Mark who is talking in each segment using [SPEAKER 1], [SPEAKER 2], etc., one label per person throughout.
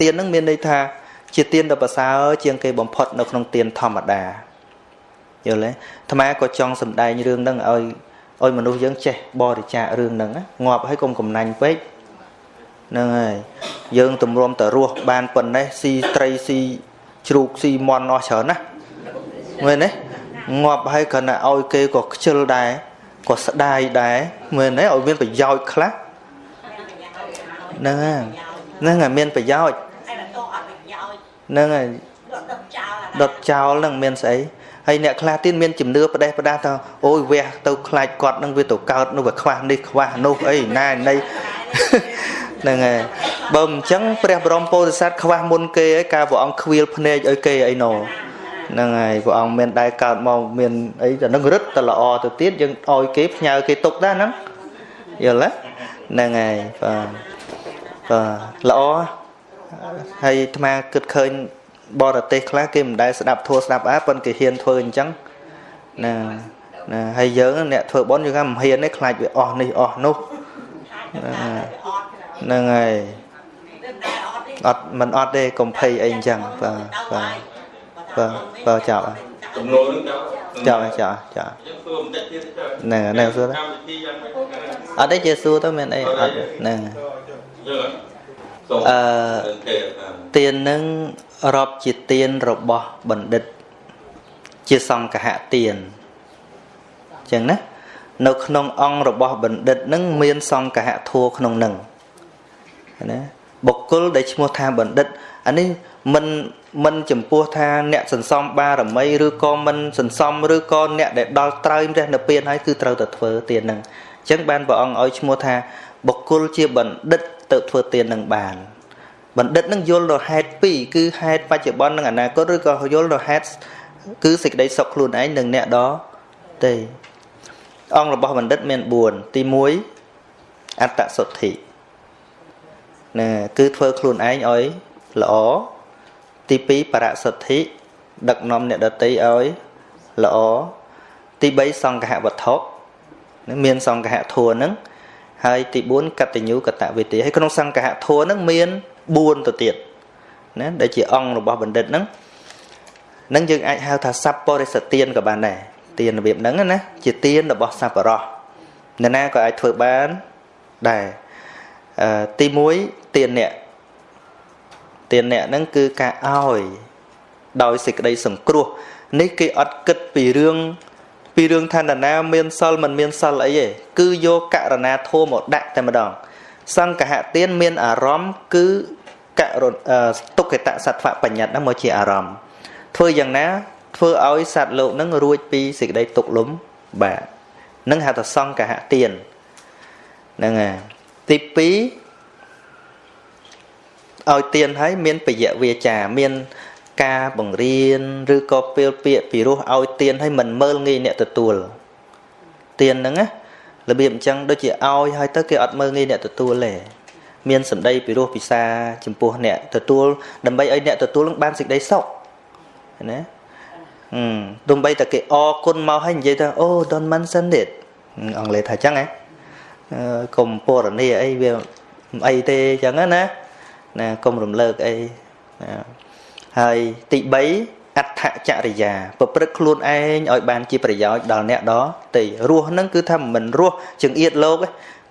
[SPEAKER 1] ទៀនហ្នឹងមានន័យថា ជាទៀនដ៏ប្រសើរជាងគេបំផុតនៅក្នុងទៀនធម្មតាយល់ទេអាត្មាក៏ចង់សម្ដែងរឿងហ្នឹងឲ្យឲ្យមនុស្សយើងចេះបរិច្ចាគរឿងហ្នឹងងាប់ឲ្យកុំកំណាញ់ពេកហ្នឹងហើយយើងទម្រាំតរស់បានប៉ុណ្ណេះស៊ីត្រីស៊ីជ្រូកស៊ីមន់អស់ច្រើនណាមើលនេះងាប់ហើយគ្រាន់តែឲ្យគេក៏ខ្ជិលដែរក៏ស្ដាយដែរមើលនេះឲ្យមានប្រយោជន៍ខ្លះហ្នឹងហើយហ្នឹងហើយមានប្រយោជន៍ ហ្នឹងហើយដុតចោលហ្នឹងមានស្អីហើយអ្នកខ្លះទៀតមានជំនឿផ្ដេសផ្ដាសថាអូយវះទៅខ្លាចគាត់នឹងវាទៅកើតនោះវាខ្វះនេះខ្វះនោះអីណែនៃហ្នឹងហើយបើមិនអញ្ចឹងព្រះបរមពោធិសត្វខ្វះមុនគេឯការព្រះអង្គខ្វៀលភ្នែកឲ្យគេអីណោហ្នឹងហើយព្រះអង្គមានដែរកើតមកមានអីតែនឹងរឹតតែល្អទៅទៀតយើងឲ្យគេផ្ញើគេទុកដែរហ្នឹងយល់ទេហ្នឹងហើយបាទបាទល្អហើ យអាត្មាគិតឃើញបរទេសខ្លះគេមិនដែលស្ដាប់ធัวស្ដាប់អាប៉ុន្តែគេហ៊ានធ្វើអញ្ចឹងណាណាហើយយើងអ្នកធ្វើបន់យើងថាមិនហ៊ានទេខ្លាចវាអស់នេះអស់នោះហ្នឹងហើយអត់មិនអត់ទេកុំភ័យអីអញ្ចឹងបាទបាទបាទបាទចាប់ចំនួននឹងចាប់ចាប់ចាប់ហ្នឹងហ្នឹងសួរអត់ទេជាសួរទៅមានអីអត់ហ្នឹង អឺទៀននឹងរាប់ជាទៀនរបស់បណ្ឌិត ជាសង្កហទៀនអញ្ចឹងណានៅក្នុងអង្គរបស់បណ្ឌិតនឹងមានសង្កហធัวក្នុងនឹងណាបុគ្គលដែលឈ្មោះថាបណ្ឌិតអានេះមិនមិនចំពោះថាអ្នកសន្សំបារមីឬក៏មិនសន្សំឬក៏អ្នកដែលដល់ត្រើយរះនៅពៀនហើយគឺត្រូវតែធ្វើទៀននឹងអញ្ចឹងបានព្រះអង្គឲ្យឈ្មោះថា បុគ្គលជាបណ្ឌិតទៅធ្វើទៀននឹងបានបណ្ឌិតនឹងយល់ដល់ហេតុពីរគឺហេតុបច្ចុប្បន្ននិងអនាគតឬក៏យល់ដល់ហេតុគឺសេចក្តីសុខខ្លួនឯងនិងអ្នកដទេអង្គរបស់បណ្ឌិតមាន4ទី1អត្តសុទ្ធិណាគឺធ្វើខ្លួនឯងឲ្យល្អទី2បរសុទ្ធិដឹកនាំអ្នកដតីឲ្យល្អទី3សង្ឃហវត្ថុនឹងមានសង្ឃហធัวនឹង ហើយទី4កតញ្ញូកតវិទ្យាហើយក្នុងសង្ឃហធัวនឹងមាន4ទៅទៀតណាដែលជាអង្គរបស់បណ្ឌិតហ្នឹងនឹងយើងអាចហៅថាសัพពរិសទានក៏បានដែរទានរបៀបហ្នឹងណាជាទានរបស់សัพពរោះនរណាក៏អាចធ្វើបានដែរអឺទី1ទានអ្នកទានអ្នកហ្នឹងគឺការឲ្យដោយសេចក្តីសង្គ្រោះនេះគេអត់គិតពីរឿង ពីរឿងថានរណាមានសិលមិនមានសិលអីទេគឺយកករណាធម៌មកដាក់តែម្ដង សង្កហទានមានអារម្មណ៍គឺករុទុក្ខតសត្វបញ្ញត្តិហ្នឹងមកជាអារម្មណ៍ធ្វើយ៉ាងណា ធ្វើឲ្យសត្វលោកហ្នឹងរួចពីសេចក្តីទុក្ខលំបាទនឹងហៅថាសង្កហទានហ្នឹងហើយទី2ឲ្យទានហើយមានបយៈវាចា មាន ការបង្រៀនឬក៏ពេលពាក្យពីរោះឲ្យទានហើយមិនមើលងាយអ្នកទទួលទានហ្នឹងណារបៀបអញ្ចឹងដូចជាឲ្យហើយទៅគេអត់មើលងាយអ្នកទទួលទេមានសម្ដីពីរោះពិសាចំពោះអ្នកទទួលដើម្បីឲ្យអ្នកទទួលនឹងបានសេចក្តីសុខណាអឺដើម្បីតែគេអរគុណមកហើយនិយាយថាអូ don't mention it អង់គ្លេសថាអញ្ចឹងហ៎កុំពរនីអីវាអីទេអញ្ចឹងណាណាកុំរំលើកអីណា ហើយទី3អដ្ឋចរិយាប្រព្រឹត្តខ្លួនឯងឲ្យបានជាប្រយោជន៍ដល់អ្នកដទៃរស់នឹងគឺថាមិនរស់ចង្អៀតលោក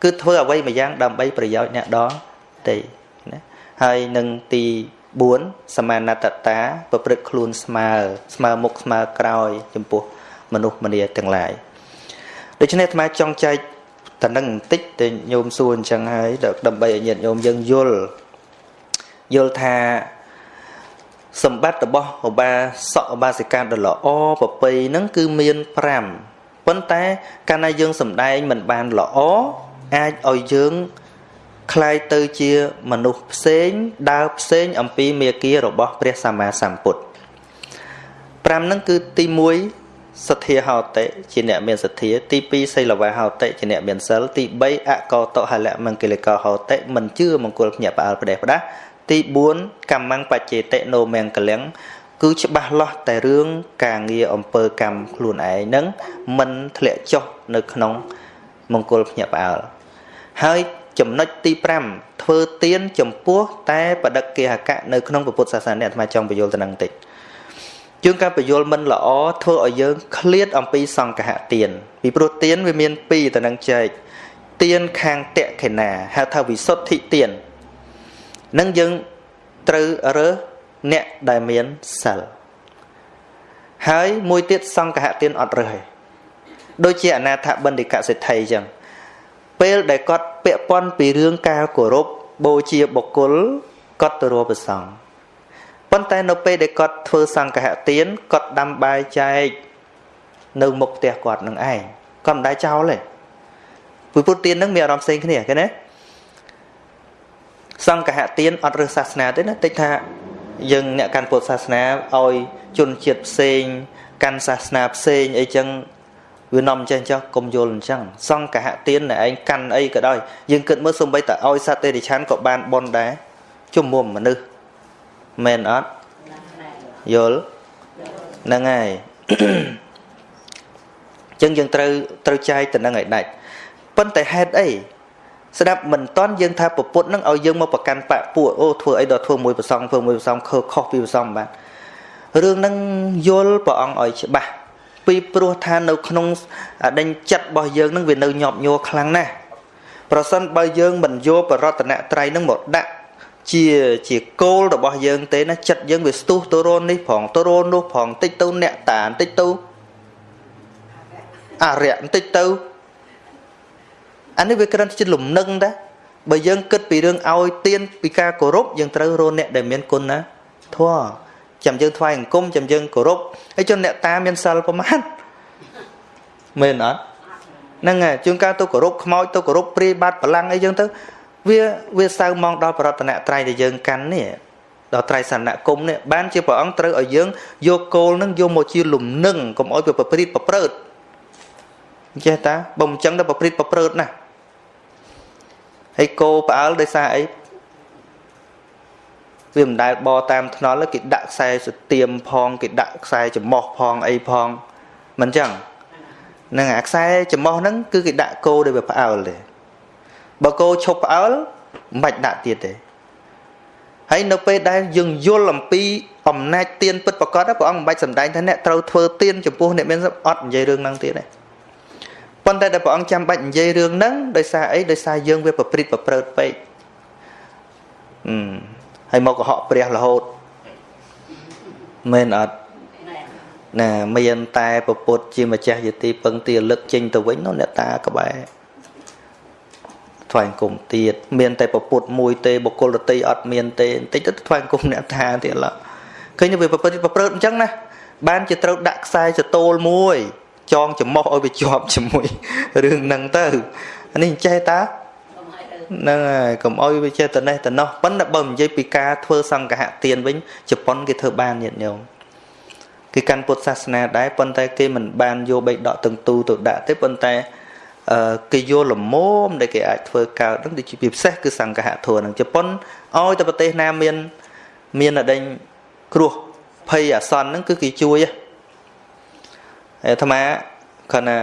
[SPEAKER 1] គឺធ្វើអ្វីមួយយ៉ាងដើម្បីប្រយោជន៍អ្នកដទៃណាហើយនឹងទី4សមានតតាប្រព្រឹត្តខ្លួនស្មើស្មើមុខស្មើក្រោយ ចំពោះមនុស្សម្នាទាំងឡាយដូច្នេះអាត្មាចង់ចែកតនឹងបន្តិចទៅញោមសួរអញ្ចឹងហើយដើម្បីឲ្យញាតិញោមយើងយល់យល់ថា សម្បត្តិរបស់ឧបាសកឧបាសិកាដ៏ល្អប្រពៃហ្នឹងគឺមាន5ប៉ុន្តែកាលណាយើងសំដែងមិនបានល្អអាចឲ្យយើងคล้ายទៅជាមនុស្សផ្សេងដើរផ្សេងអំពីមេគារបស់ព្រះសម្មាសម្ពុទ្ធ5ហ្នឹងគឺទី1សទ្ធាហោតិជាអ្នកមានសទ្ធាទី2សីលវាហោតិជាអ្នកមានសិលទី3អកោតហលមង្គលកោហោតិមិនជឿមង្គលភ្ញាក់ផ្អើលផ្ដេសផ្ដាស់ ទី4កម្មੰបច្ចេតិណោមង្គលំគឺច្បាស់លាស់តែរឿងការងារអំពើកម្មខ្លួនឯងនឹងមិនធ្លាក់ចុះនៅក្នុងមង្គលភ្ញាក់ផ្អើលហើយចំណុចទី5ធ្វើទៀនចំពោះតែបដិគិហកៈនៅក្នុងពុទ្ធសាសនាអាត្មាចង់បញ្យល់ទៅនឹងតិចជួនកាលបញ្យល់មិនល្អធ្វើឲ្យយើងឃ្លាតអំពីសង្កហទៀនពីព្រោះទៀនវាមាន2ទៅនឹងចែកទៀនខាងតេខេណាហៅថាវិសុទ្ធិទៀន នឹងយើងត្រូវរើសអ្នកដែលមានសិលហើយមួយទៀតសង្កហទានអត់រើសទេដូចជាអនាថបណ្ឌិកសិទ្ធិអញ្ចឹងពេលដែលគាត់ពាក់ព័ន្ធពីរឿងការគោរពបូជាបុគ្គលគាត់ទៅរកប្រសងប៉ុន្តែនៅពេលដែលគាត់ធ្វើសង្កហទានគាត់ដាំបាយចែកនៅមុខផ្ទះគាត់នឹងឯងគាត់មិនដែរចោលទេពុទ្ធទាននឹងមានអារម្មណ៍ផ្សេងគ្នាឃើញទេ សង្កហទានអត់រើសសាសនាទេណាតិចថាយើងអ្នកកាន់ពុទ្ធសាសនាឲ្យជនជាតិផ្សេងកាន់សាសនាផ្សេងអីចឹងវានាំចេះចុះកុំយល់អញ្ចឹងសង្កហទានឯងកាន់អីក៏ដោយយើងគិតមើលសំបីតឲ្យសត្វទេរិឆានក៏បានបនដែរជំមុំមនុស្សមែនអត់យល់ហ្នឹងហើយអញ្ចឹងយើងត្រូវត្រូវចែកទៅនឹងឲ្យដាច់ប៉ុន្តែហេតុអី ស្ដាប់មិនតន់យើងថាពពុទ្ធនឹងឲ្យយើងមកប្រកាន់បពួកអូធ្វើអីដល់ធ្វើមួយប្រសងធ្វើមួយប្រសងខើខុសពីប្រសងបាទរឿងហ្នឹងយល់ព្រះអង្គឲ្យច្បាស់ពីព្រោះថានៅក្នុងដេញចិត្តរបស់យើងនឹងវានៅញាប់ញ័រខ្លាំងណាស់ប្រសិនបើយើងមិនយកបរតនត្រ័យនឹងមកដាក់ជាជាគោលរបស់យើងទេណាចិត្តយើងវាស្ទុះទៅរននេះផងទៅរននោះផងតិចទៅអ្នកតាបន្តិចទៅអរិយបន្តិចទៅ អានេះវាគ្រាន់តែជាលំនឹងតាបើយើងគិតពីរឿងឲ្យទៀនពីការគោរពយើងត្រូវរកអ្នកដែលមានគុណណាធម៌ចាំយើងថ្វាយអង្គមចាំយើងគោរពហើយចុះអ្នកតាមានសិលប្រមាណមែនអត់ហ្នឹងហើយជួនកាលទៅគោរពខ្មោចទៅគោរពព្រាយបាត់បលាំងអីចឹងទៅវាវាសៅមកដល់បរតនៈត្រៃដែលយើងកាន់នេះដល់ត្រៃសណ្ឋគុំនេះបានជាព្រះអង្គត្រូវឲ្យយើងយកគោលនឹងយកមកជាលំនឹងកុំឲ្យវាប្រព្រឹត្តប្រព្រឹត្តចេះតាបើមិនចឹងទៅប្រព្រឹត្តប្រព្រឹត្តណាស់ ហើយគោផ្អើលដោយសារអីវាមិនដែលបតាមថ្នល់គេដាក់ខ្សែស្ទៀមផងគេដាក់ខ្សែចំោះផងអីផងមិនចឹងនឹងអាខ្សែចំោះហ្នឹងគឺគេដាក់គោដោយវាផ្អើលទេបើគោឈប់ផ្អើលមិនបាច់ដាក់ទៀតទេហើយនៅពេលដែលយើងយល់អំពីអំណាចទៀនពិតប្រកបព្រះអង្គមិនបាច់សំដែងថាអ្នកត្រូវធ្វើទៀនចំពោះអ្នកមានអត់និយាយរឿងហ្នឹងទៀតទេ ប៉ុន្តែដែលព្រះអង្គចាំបាច់និយាយរឿងហ្នឹងដោយសារអីដោយសារយើងវាប្រព្រឹត្តប្រព្រឹត្តពេកអឺហើយមកកុហកព្រះរហូតមែនអត់ណាមានតែពពុទ្ធជាម្ចាស់យទីពឹងទីលឹកចេញទៅវិញនោះអ្នកតាក្បែរថ្វាយគុំទៀតមានតែពពុទ្ធមួយទេបុគ្គលដតីអត់មានទេបន្តិចទៅថ្វាយគុំអ្នកតាទៀតឡើឃើញវាប្រព្រឹត្តប្រព្រឹត្តអញ្ចឹងណាបានជាត្រូវដាក់ខ្សែចតូលមួយ ចងចំោះឲ្យវាជាប់ជាមួយរឿងហ្នឹងទៅអានេះចេះតាហ្នឹងហើយកុំឲ្យវាចេះតនេះតនោះប៉ុន្តែបើនិយាយពីការធ្វើសង្កហទានវិញជប៉ុនគេធ្វើបានញាតិញោមគេកាន់ពុទ្ធសាសនាដែរប៉ុន្តែគេមិនបានយកបេដកទាំងទូទៅដាក់ទេប៉ុន្តែអឺគេយកលមមដែលគេអាចធ្វើកើតហ្នឹងដូចជាពិសេសគឺសង្កហធัวហ្នឹងជប៉ុនឲ្យតែប្រទេសណាមានមានអដេញគ្រោះភ័យអាសន្នហ្នឹងគឺគេជួយហ្នឹង អាត្មាគាត់ណា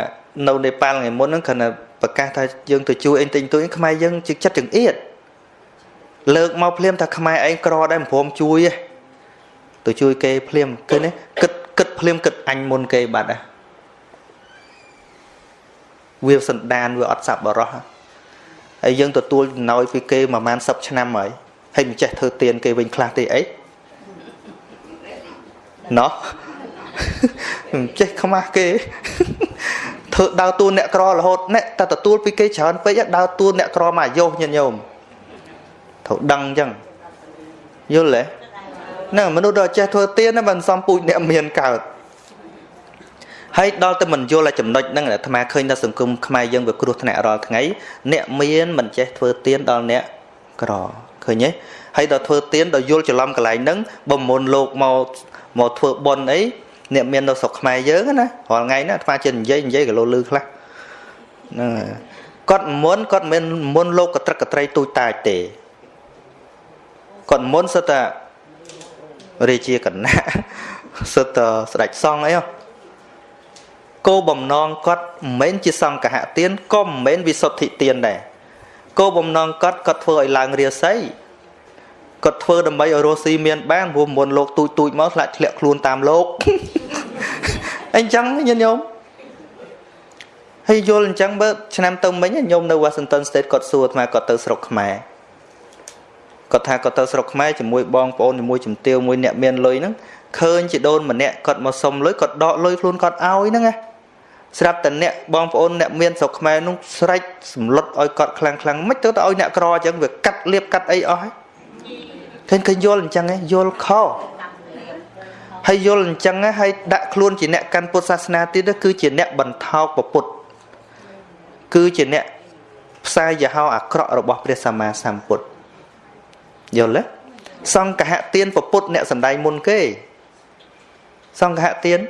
[SPEAKER 1] នៅនេប៉ាល់ថ្ងៃមុនហ្នឹងគាត់ណាប្រកាសថាយើងទៅជួយអីទិញទួយខ្មែរយើងជិះចិត្តចង្អៀតលើកមកភ្លាមថាខ្មែរឯងក្រដែរមិនព្រមជួយទេទៅជួយគេភ្លាមឃើញទេគិតគិតភ្លាមគិតអញមុនគេបាត់ហ่ะវាសន្តានវាអត់សាប់បរោះហើយយើងទទួលចំណោយពីគេប្រហែល10ឆ្នាំហើយហើយមិនចេះធ្វើទៀនគេវិញខ្លះទេអីណោះមិន ចេះខ្មាស់គេធ្វើដើរតួអ្នកក្ររហូតអ្នកតែទទួលពីគេច្រើនពេកដើរតួអ្នកក្រមកអាយុញាតិញោមត្រូវដឹងអញ្ចឹងយល់ទេហ្នឹងមនុស្សដែលចេះធ្វើទៀនណាមិនសំពូជអ្នកមានកើតហើយដល់ទៅមិនយល់តែចំណុចហ្នឹងអាត្មាឃើញថាសង្គមខ្មែរយើងវាគ្រោះថ្នាក់រាល់ថ្ងៃអ្នកមានមិនចេះធ្វើទៀនដល់អ្នកក្រឃើញទេហើយដល់ធ្វើទៀនដល់យល់ច្រឡំកន្លែងហ្នឹងបំមុនលោកមកមកធ្វើប៉ុនអី អ្នកមាននៅស្រុកខ្មែរយើងណារាល់ថ្ងៃណាអាត្មាចេះនិយាយនិយាយកលោលឺខ្លះហ្នឹងហើយគាត់មុនគាត់មិនមុនលោកកត្រឹកកត្រីទូចតាចទេគាត់មុនសិតតែរាជាកណៈសិតតែស្ដេចសង្ឃអីគោបំណងគាត់មិនមែនជាសង្ឃហទានក៏មិនមែនវិសុទ្ធិទានដែរគោលបំណងគាត់គាត់ធ្វើឲ្យឡើងរាសី គាត់ធ្វើដើម្បីឲ្យរស់ស៊ីមានបានព្រោះមុនលោកទូចទូចមកឆ្លាក់ធ្លាក់ខ្លួនតាមលោកអញ្ចឹងញាតិញោមហើយយល់អញ្ចឹងបើឆ្នាំទៅមិញញោមនៅ Washington State គាត់សួរថាគាត់ទៅស្រុកខ្មែរគាត់ថាគាត់ទៅស្រុកខ្មែរជាមួយបងប្អូនជាមួយជំទាវមួយអ្នកមានលុយហ្នឹងឃើញជីដូនម្នាក់គាត់មកសុំលុយគាត់ដកលុយខ្លួនគាត់ឲ្យហ្នឹងណាស្រាប់តែអ្នកបងប្អូនអ្នកមានស្រុកខ្មែរនោះស្រែកសម្លុតឲ្យគាត់ខ្លាំងខ្លាំងមិនទៅទៅឲ្យអ្នកក្រអញ្ចឹងវាកាត់លៀបកាត់អីអស់ហើយ ឃើញឃើញយល់អញ្ចឹងឯងយល់ខុសហើយយល់អញ្ចឹងហើយដាក់ខ្លួនជាអ្នកកាន់ពុទ្ធសាសនាទៀតគឺជាអ្នកបន្ថោកពុទ្ធគឺជាអ្នកផ្សាយយហោអាក្រក់របស់ព្រះសម្មាសម្ពុទ្ធយល់ទេសង្ឃហទានពុទ្ធអ្នកសំដែងមុនគេ សង្ឃហទាន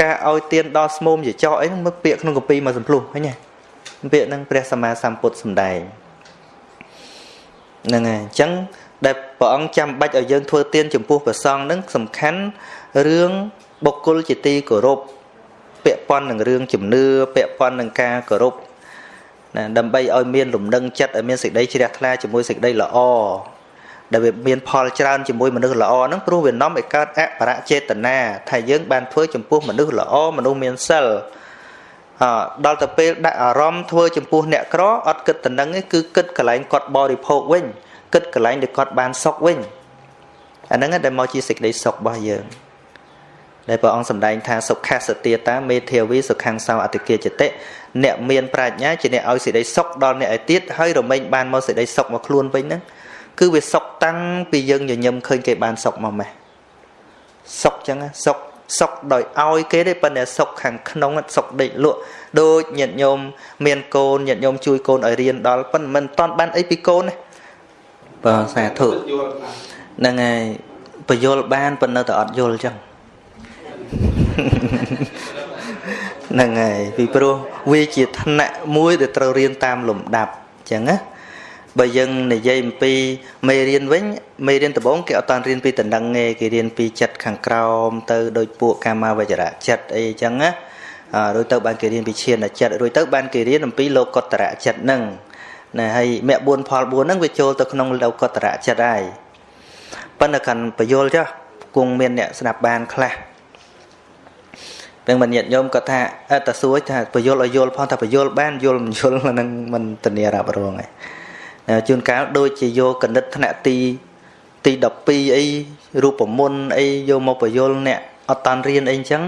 [SPEAKER 1] ការឲ្យទានដល់ស្មុំជាចោអីហ្នឹងមើលពាក្យក្នុងកពីមកសំភ្លុះឃើញទេពាក្យហ្នឹងព្រះសម្មាសម្ពុទ្ធសំដែង ហ្នឹងហើយអញ្ចឹងដែលព្រះអង្គចាំបាច់ឲ្យយើងធ្វើទានចំពោះព្រះសង្ឃហ្នឹងសំខាន់រឿងបុគ្គលជាទីគោរពពាក់ព័ន្ធនឹងរឿងជំនឿពាក់ព័ន្ធនឹងការគោរពណាដើម្បីឲ្យមានលំនឹងចិត្តឲ្យមានសេចក្តីជ្រះថ្លាជាមួយសេចក្តីល្អដែលវាមានផលច្រើនជាមួយមនុស្សល្អហ្នឹងព្រោះវានាំឲ្យកើតអបរចេតនាថាយើងបានធ្វើចំពោះមនុស្សល្អមនុស្សមានសិលអ ដល់ទៅពេលដាក់អារម្មណ៍ធ្វើចំពោះអ្នកក្រអត់គិតទៅនឹងទេគឺគិតកន្លែងគាត់បរិភោគវិញគិតកន្លែងដែលគាត់បានសុខវិញអាហ្នឹងដែលមកជាសេចក្តីសុខរបស់យើងដែលព្រះអង្គសម្ដែងថាសុខសទាតាមេធាវីសុខੰសោអតិគិចតិអ្នកមានប្រាជ្ញាជាអ្នកឲ្យសេចក្តីសុខដល់អ្នកឯទៀតហើយរមែងបានមកសេចក្តីសុខមកខ្លួនវិញហ្នឹងគឺវាសុខតាំងពីយើងញញឹមឃើញគេបានសុខមកម៉េះសុខចឹងសុខ សុខដោយឲ្យគេទេប៉ុន្តែសុខខាងក្នុងសុខដេកលក់ដូចញាតិញោមមានកូនញាតិញោមជួយកូនឲ្យរៀនដល់ប៉ុន្តែមិនតាន់បានអីពីកូនទេបាទសាធុហ្នឹងហើយបយលបានប៉ុន្តែតែអត់យល់ចឹងហ្នឹងហើយពីព្រោះវាជាឋានៈមួយដែលត្រូវរៀនតាមលំដាប់អញ្ចឹងណា បើយើងនិយាយអំពីមេរៀនវិញមេរៀនដំបូងគេអត់តានរៀនពីតំណឹងទេគេរៀនពីចិត្តខាងក្រោមទៅដោយពួកកាមាវចរៈចិត្តអីអញ្ចឹងណារួចទៅបានគេរៀនពីឈានចិត្តរួចទៅបានគេរៀនអំពីលោកុត្តរៈចិត្តហ្នឹងណាហើយមគ្គ4ផល4ហ្នឹងវាចូលទៅក្នុងលោកុត្តរៈចិត្តហើយប៉ុន្តែកាន់បយលចុះគង់មានអ្នកស្ដាប់បានខ្លះពេលមិនញាតញោមគាត់ថាអត់តសួរថាបយលឲ្យយល់ផងថាបយលបានយល់មិនយល់នឹងមិនធានារ៉ាប់រងឯង ជួនកាលដូចជាយកកណិតថ្នាក់ទីទី12អីរូបមន្តអីយកមកបយលអ្នកអត់តាន់រៀនអីអញ្ចឹង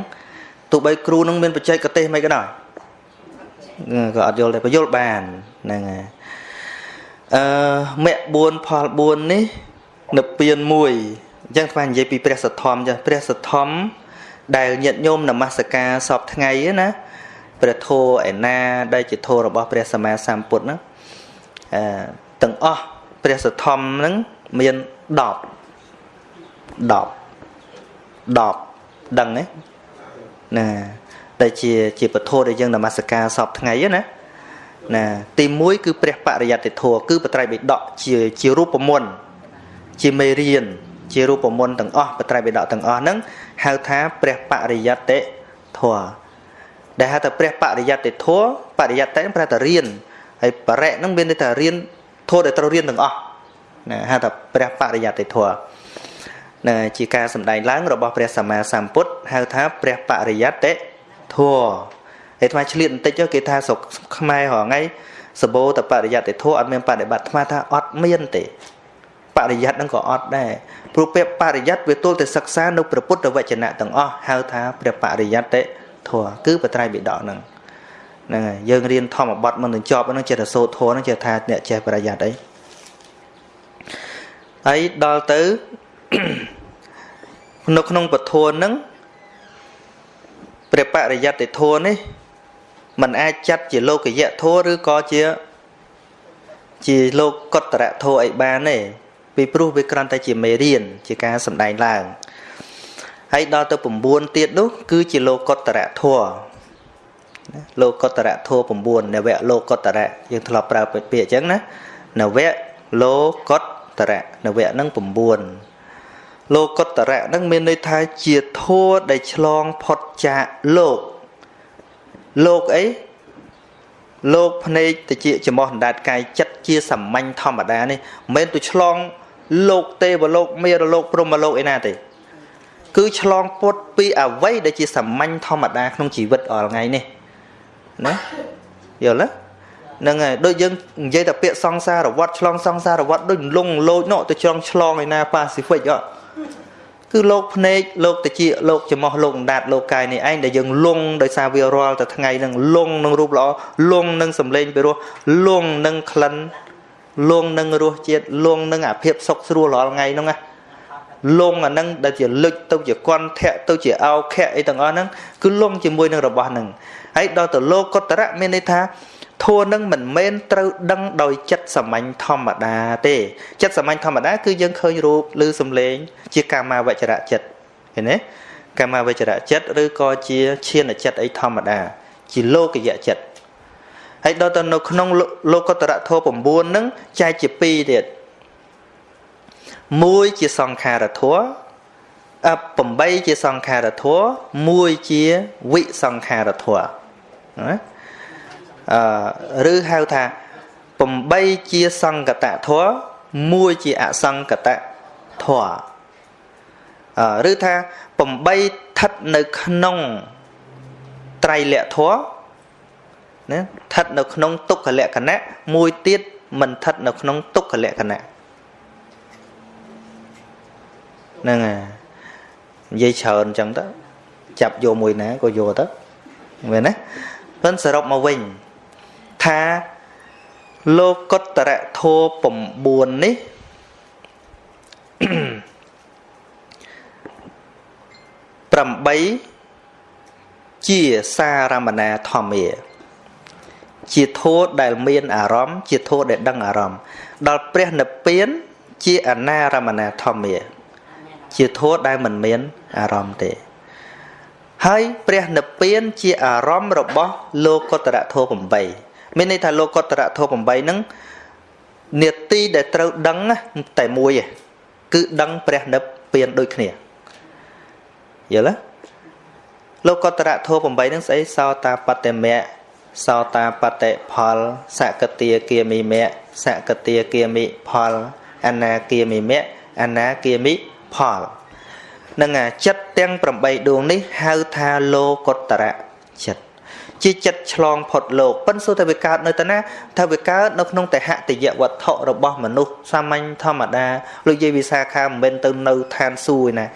[SPEAKER 1] ទោះបីគ្រូនឹងមានបច្ចេកទេសមិនក៏ដោយក៏អត់យល់ដែរបយលបានហ្នឹងហើយអឺមគ្គ4ផល4នេះនៅពៀន1អញ្ចឹងស្មាននិយាយពីព្រះសទ្ធំចាព្រះសទ្ធំដែលញាតិញោមនមស្ការសពថ្ងៃណាព្រះធម៌ឯណាដែលជាធម៌របស់ព្រះសម្មាសម្ពុទ្ធហ្នឹងអឺ ទាំងអស់ព្រះសទ្ធំហ្នឹងមាន10 10 10ដឹងទេណាដែលជាជាពធដែលយើងនមស្ការសពថ្ងៃណាណាទី1គឺព្រះបរិយត្តិធម៌គឺបត្រៃបិដកជាជារូបមន្តជាមេរៀនជារូបមន្តទាំងអស់បត្រៃបិដកទាំងអស់ហ្នឹងហៅថាព្រះបរិយត្តិធម៌ដែលហៅថាព្រះបរិយត្តិធម៌បរិយត្តិប្រែថារៀនហើយបរិហ្នឹងមានន័យថារៀន ធម៌ដែលត្រូវរៀនទាំងអស់ណាហៅថាព្រះបរិយត្តិធម៌ណាជាការសម្ដែងឡើងរបស់ព្រះសម្មាសម្ពុទ្ធហៅថាព្រះបរិយត្តិធម៌ហើយថ្មឆ្លៀតបន្តិចគេថាស្រុកខ្មែររហងៃសបោតបរិយត្តិធម៌អត់មានបដិបត្តិថ្មថាអត់មានទេបរិយ័តហ្នឹងក៏អត់ដែរព្រោះពេលបរិយ័តវាទល់តែសិក្សានៅព្រះពុទ្ធវចនៈទាំងអស់ហៅថាព្រះបរិយ័តធម៌គឺបត្រៃបិដកហ្នឹង ហ្នឹងហើយយើងរៀនធម្មបទមុននឹងចប់ហ្នឹងចេះតែសូត្រធម៌ហ្នឹងចេះថាអ្នកចេះបរិយ័តអីហើយដល់ទៅនៅក្នុងពធហ្នឹងព្រះបរិយត្តិធម៌នេះมันអាចចាត់ជាលោកយៈធម៌ឬក៏ជាជាលោកកតរៈធម៌អីបានទេពីព្រោះវាគ្រាន់តែជាមេរៀនជាការសម្ដែងឡើងហើយដល់ទៅ9ទៀតនោះគឺជាលោកុត្តរធម៌ លោកុត្តរធម៌9នវៈលោកុត្តរៈយើងធ្លាប់ប្រើពាក្យអញ្ចឹងណានវៈលោកុត្តរៈនវៈហ្នឹង9លោកុត្តរៈហ្នឹងមានន័យថាជាធម៌ដែលឆ្លងផុតចាកលោកលោកអីលោកភ្នែកតិចចំោះអណ្ដាតកាយចិត្តជាសាមញ្ញធម្មតានេះមិនមែនទៅឆ្លង លោកទេវលោកមេរលោកព្រហ្មលោកឯណាទេគឺឆ្លងពុតពីអវ័យដែលជាសាមញ្ញធម្មតាក្នុងជីវិតអល់ថ្ងៃនេះ ណាយល់ទេហ្នឹងហើយដូចយើងនិយាយតែពាក្យសង្សារវត្តឆ្លងសង្សារវត្តដូចលងលោចនោះទៅចង់ឆ្លងឯណាប៉ាស៊ីហ្វិកអត់គឺលោកភ្នែកលោកតិចលោកចំោះលោកដាតលោកកាយនេះឯងដែលយើងលងដោយសារវារាល់តែថ្ងៃហ្នឹងលងនឹងរូបល្អលងនឹងសម្លេងពីរោះលងនឹងក្លិនលងនឹងរសជាតិលងនឹងអាភាពសុខស្រួលរាល់ថ្ងៃហ្នឹងណា លងអាហ្នឹងដែលជាលុចទៅជាគន់ធាក់ទៅជាអោខៈអីទាំងអស់ហ្នឹងគឺលងជាមួយនឹងរបស់ហ្នឹងហើយដល់ទៅលោកកតរៈមានន័យថាធัวនឹងមិនមែនត្រូវដឹងដោយចិត្តសាមញ្ញធម្មតាទេចិត្តសាមញ្ញធម្មតាគឺយើងឃើញរូបឬសំឡេង ជាកាមាវចរៈចិត្តឃើញទេកាមាវចរៈចិត្តឬក៏ជាឈានចិត្តអីធម្មតា ជាលោកយៈចិត្តហើយដល់ទៅនៅក្នុងលោកតរៈធម៌9ហ្នឹងចែកជា2ទៀត មួយជាសង្ខារធម៌អ8ជាសង្ខារធម៌មួយជាវិសង្ខារធម៌ណាអឺឬហៅថា8ជាសង្កតធម៌មួយជាអសង្កតធម៌អឺឬថា8ស្ថិតនៅក្នុងត្រៃលក្ខធម៌ណាស្ថិតនៅក្នុងទុក្ខលក្ខណៈមួយទៀតមិនស្ថិតនៅក្នុងទុក្ខលក្ខណៈ ហ្នឹងហើយនិយាយច្រើនអញ្ចឹងទៅចាប់យកមួយណាក៏យកទៅមែនណាប៉ុន្តែសរុបមកវិញថាលោកុត្តរធោ9នេះ8ជាសារមណាធម្មាជាធោដែលមានអារម្មណ៍ជាធោដែលដឹងអារម្មណ៍ដល់ព្រះនិព្វានជាអនារមណាធម្មា ជាធោដែលមិនមានអារម្មណ៍ទេ ហើយព្រះនិព្វានជាអារម្មណ៍របស់លោកុត្តរធោ8មានន័យថាលោកុត្តរធម៌8ហ្នឹងនេតិដែលត្រូវដឹងតែមួយឯងគឺដឹងព្រះនិព្វានដូចគ្នាយល់ទេលោកុត្តរធម៌8ហ្នឹងស្អីសោតាបតិមៈសោតាបតិផលសកតាគាមិមៈសកតាគាមិផលអនាគាមិមៈអនាគាមិ ផលនឹងចិត្តទាំង8ដួងនេះហៅថាលោកុត្តរចិត្តជាចិត្តឆ្លងផុតលោកប៉ិនសួរតែវាកើតនៅតាណាថាវាកើតនៅក្នុងតហតយវត្ថុរបស់មនុស្សសាមញ្ញធម្មតាលោកយាយវិសាខាមិនមែនទៅនៅឋានសួគ៌ឯណា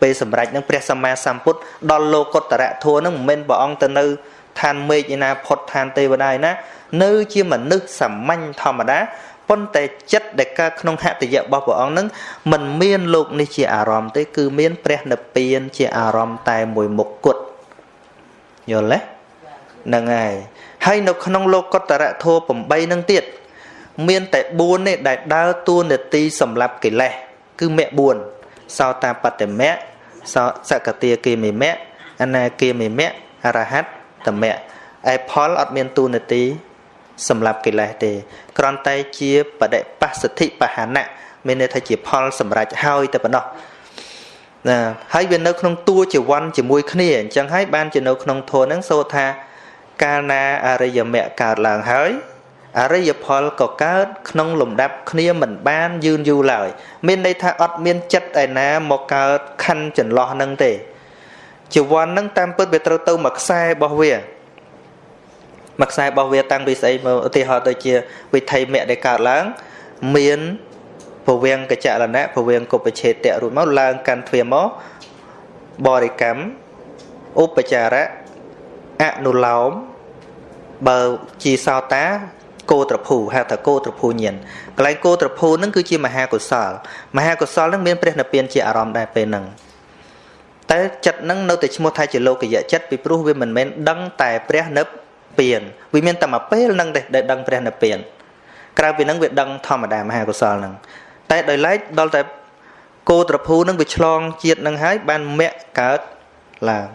[SPEAKER 1] ពេលសម្រេចនឹងព្រះសម្មាសម្ពុទ្ធដល់លោកុត្តរធัวនឹងមិនមែនព្រះអង្គទៅនៅឋានមេឃឯណាផុតឋានទេវតាឯណានៅជាមនុស្សសាមញ្ញធម្មតា ប៉ុន្តែចិត្តដែលកើតក្នុងហតយៈរបស់ព្រះអង្គនឹងមិនមានលោកនេះជាអារម្មណ៍ទេ គឺមានព្រះនិព្វានជាអារម្មណ៍តែមួយមុខគត់យល់ទេហ្នឹងហើយហើយនៅក្នុងលោកកតរៈធម៌8នឹងទៀតមានតែ4នេះដែលដើរតួនាទីសម្រាប់កិលេសគឺមគ្គ4សោតាបតិមៈសោសកតាគិមិមៈអនាគិមិមៈអរហត្តមៈឯផលអត់មានតួនាទី សម្រាប់កិលេសទេគ្រាន់តែជាបដិបស្សទ្ធិបហានៈមានន័យថាជាផលសម្រាប់ហើយតែប៉ុណ្ណោះណាហើយវានៅក្នុងតួជាវ័នជាមួយគ្នាអញ្ចឹងហើយបានជានៅក្នុងធម៌ហ្នឹងសូថាកាលណាអរិយមគ្គកើតឡើងហើយអរិយផលក៏កើតក្នុងលំដាប់គ្នាមិនបានយឺនយូរឡើយមានន័យថាអត់មានចិត្តឯណាមកកើតខណ្ឌចន្លោះនឹងទេជីវ័ននឹងតាមពិតវាត្រូវទៅមួយខ្សែរបស់វា មួយខ្សែរបស់វាតាំងពីស្អីមកឧទាហរណ៍ដូចជាវិធ័យមគ្គដែលកើតឡើងមានពវៀងកចលនៈពវៀងកុបឆេតៈរួចមកឡើងកាន់ទ្វាមកបរិកម្មឧបចារៈអនុឡោមបើជាសោតាគោត្រភូហៅថាគោត្រភូញាណកន្លែងគោត្រភូនឹងគឺជាមហាកុសល មហាកុសលនឹងមានព្រះនិព្វានជាអារម្មណ៍ដែរពេលហ្នឹងតែចិត្តនឹងនៅតែឈ្មោះថាជាលោកយៈចិត្តពីព្រោះវាមិនមែនដឹងតែព្រះនិព្វា នវាមានតែមួយពេលហ្នឹងទេដែលដឹងព្រះនិព្វានក្រៅពីហ្នឹងវាដឹងធម្មតាមហាកុសលហ្នឹងតែដោយឡែកដល់តែគោត្រភូនឹងវាឆ្លងជាតិនឹងហើយបានមគ្គកើតឡើង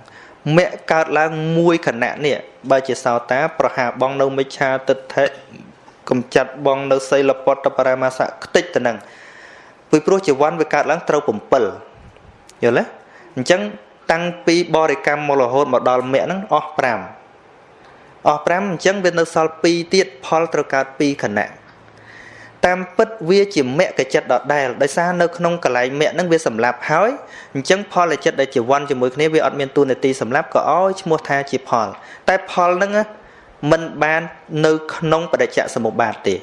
[SPEAKER 1] មគ្គកើតឡើងមួយខណៈនេះបើជាសោតា ប្រហាបងនៅមិច្ឆាទិដ្ឋិកំចាត់បងនៅសីលពតបរមាសៈខ្ទេចទៅនឹងពីព្រោះជីវ័នវាកើតឡើងត្រូវ7យល់ទេអញ្ចឹងតាំងពីបរិកម្មមករហូតមកដល់មគ្គហ្នឹងអស់5 អស់5អញ្ចឹងវានៅសល់2ទៀតផលត្រូវកើត2ខណៈតាមពិតវាជាមគ្គចិត្តដដែលដោយសារនៅក្នុងកលែងមគ្គហ្នឹងវាសម្លាប់ហើយអញ្ចឹងផលចិត្តដែលជាវ័នជាមួយគ្នាវាអត់មានទូនាទីសម្លាប់ក៏ឲ្យឈ្មោះថាជាផល តែផលហ្នឹងมันបាននៅក្នុងបដិច្ចសមុបាទទេ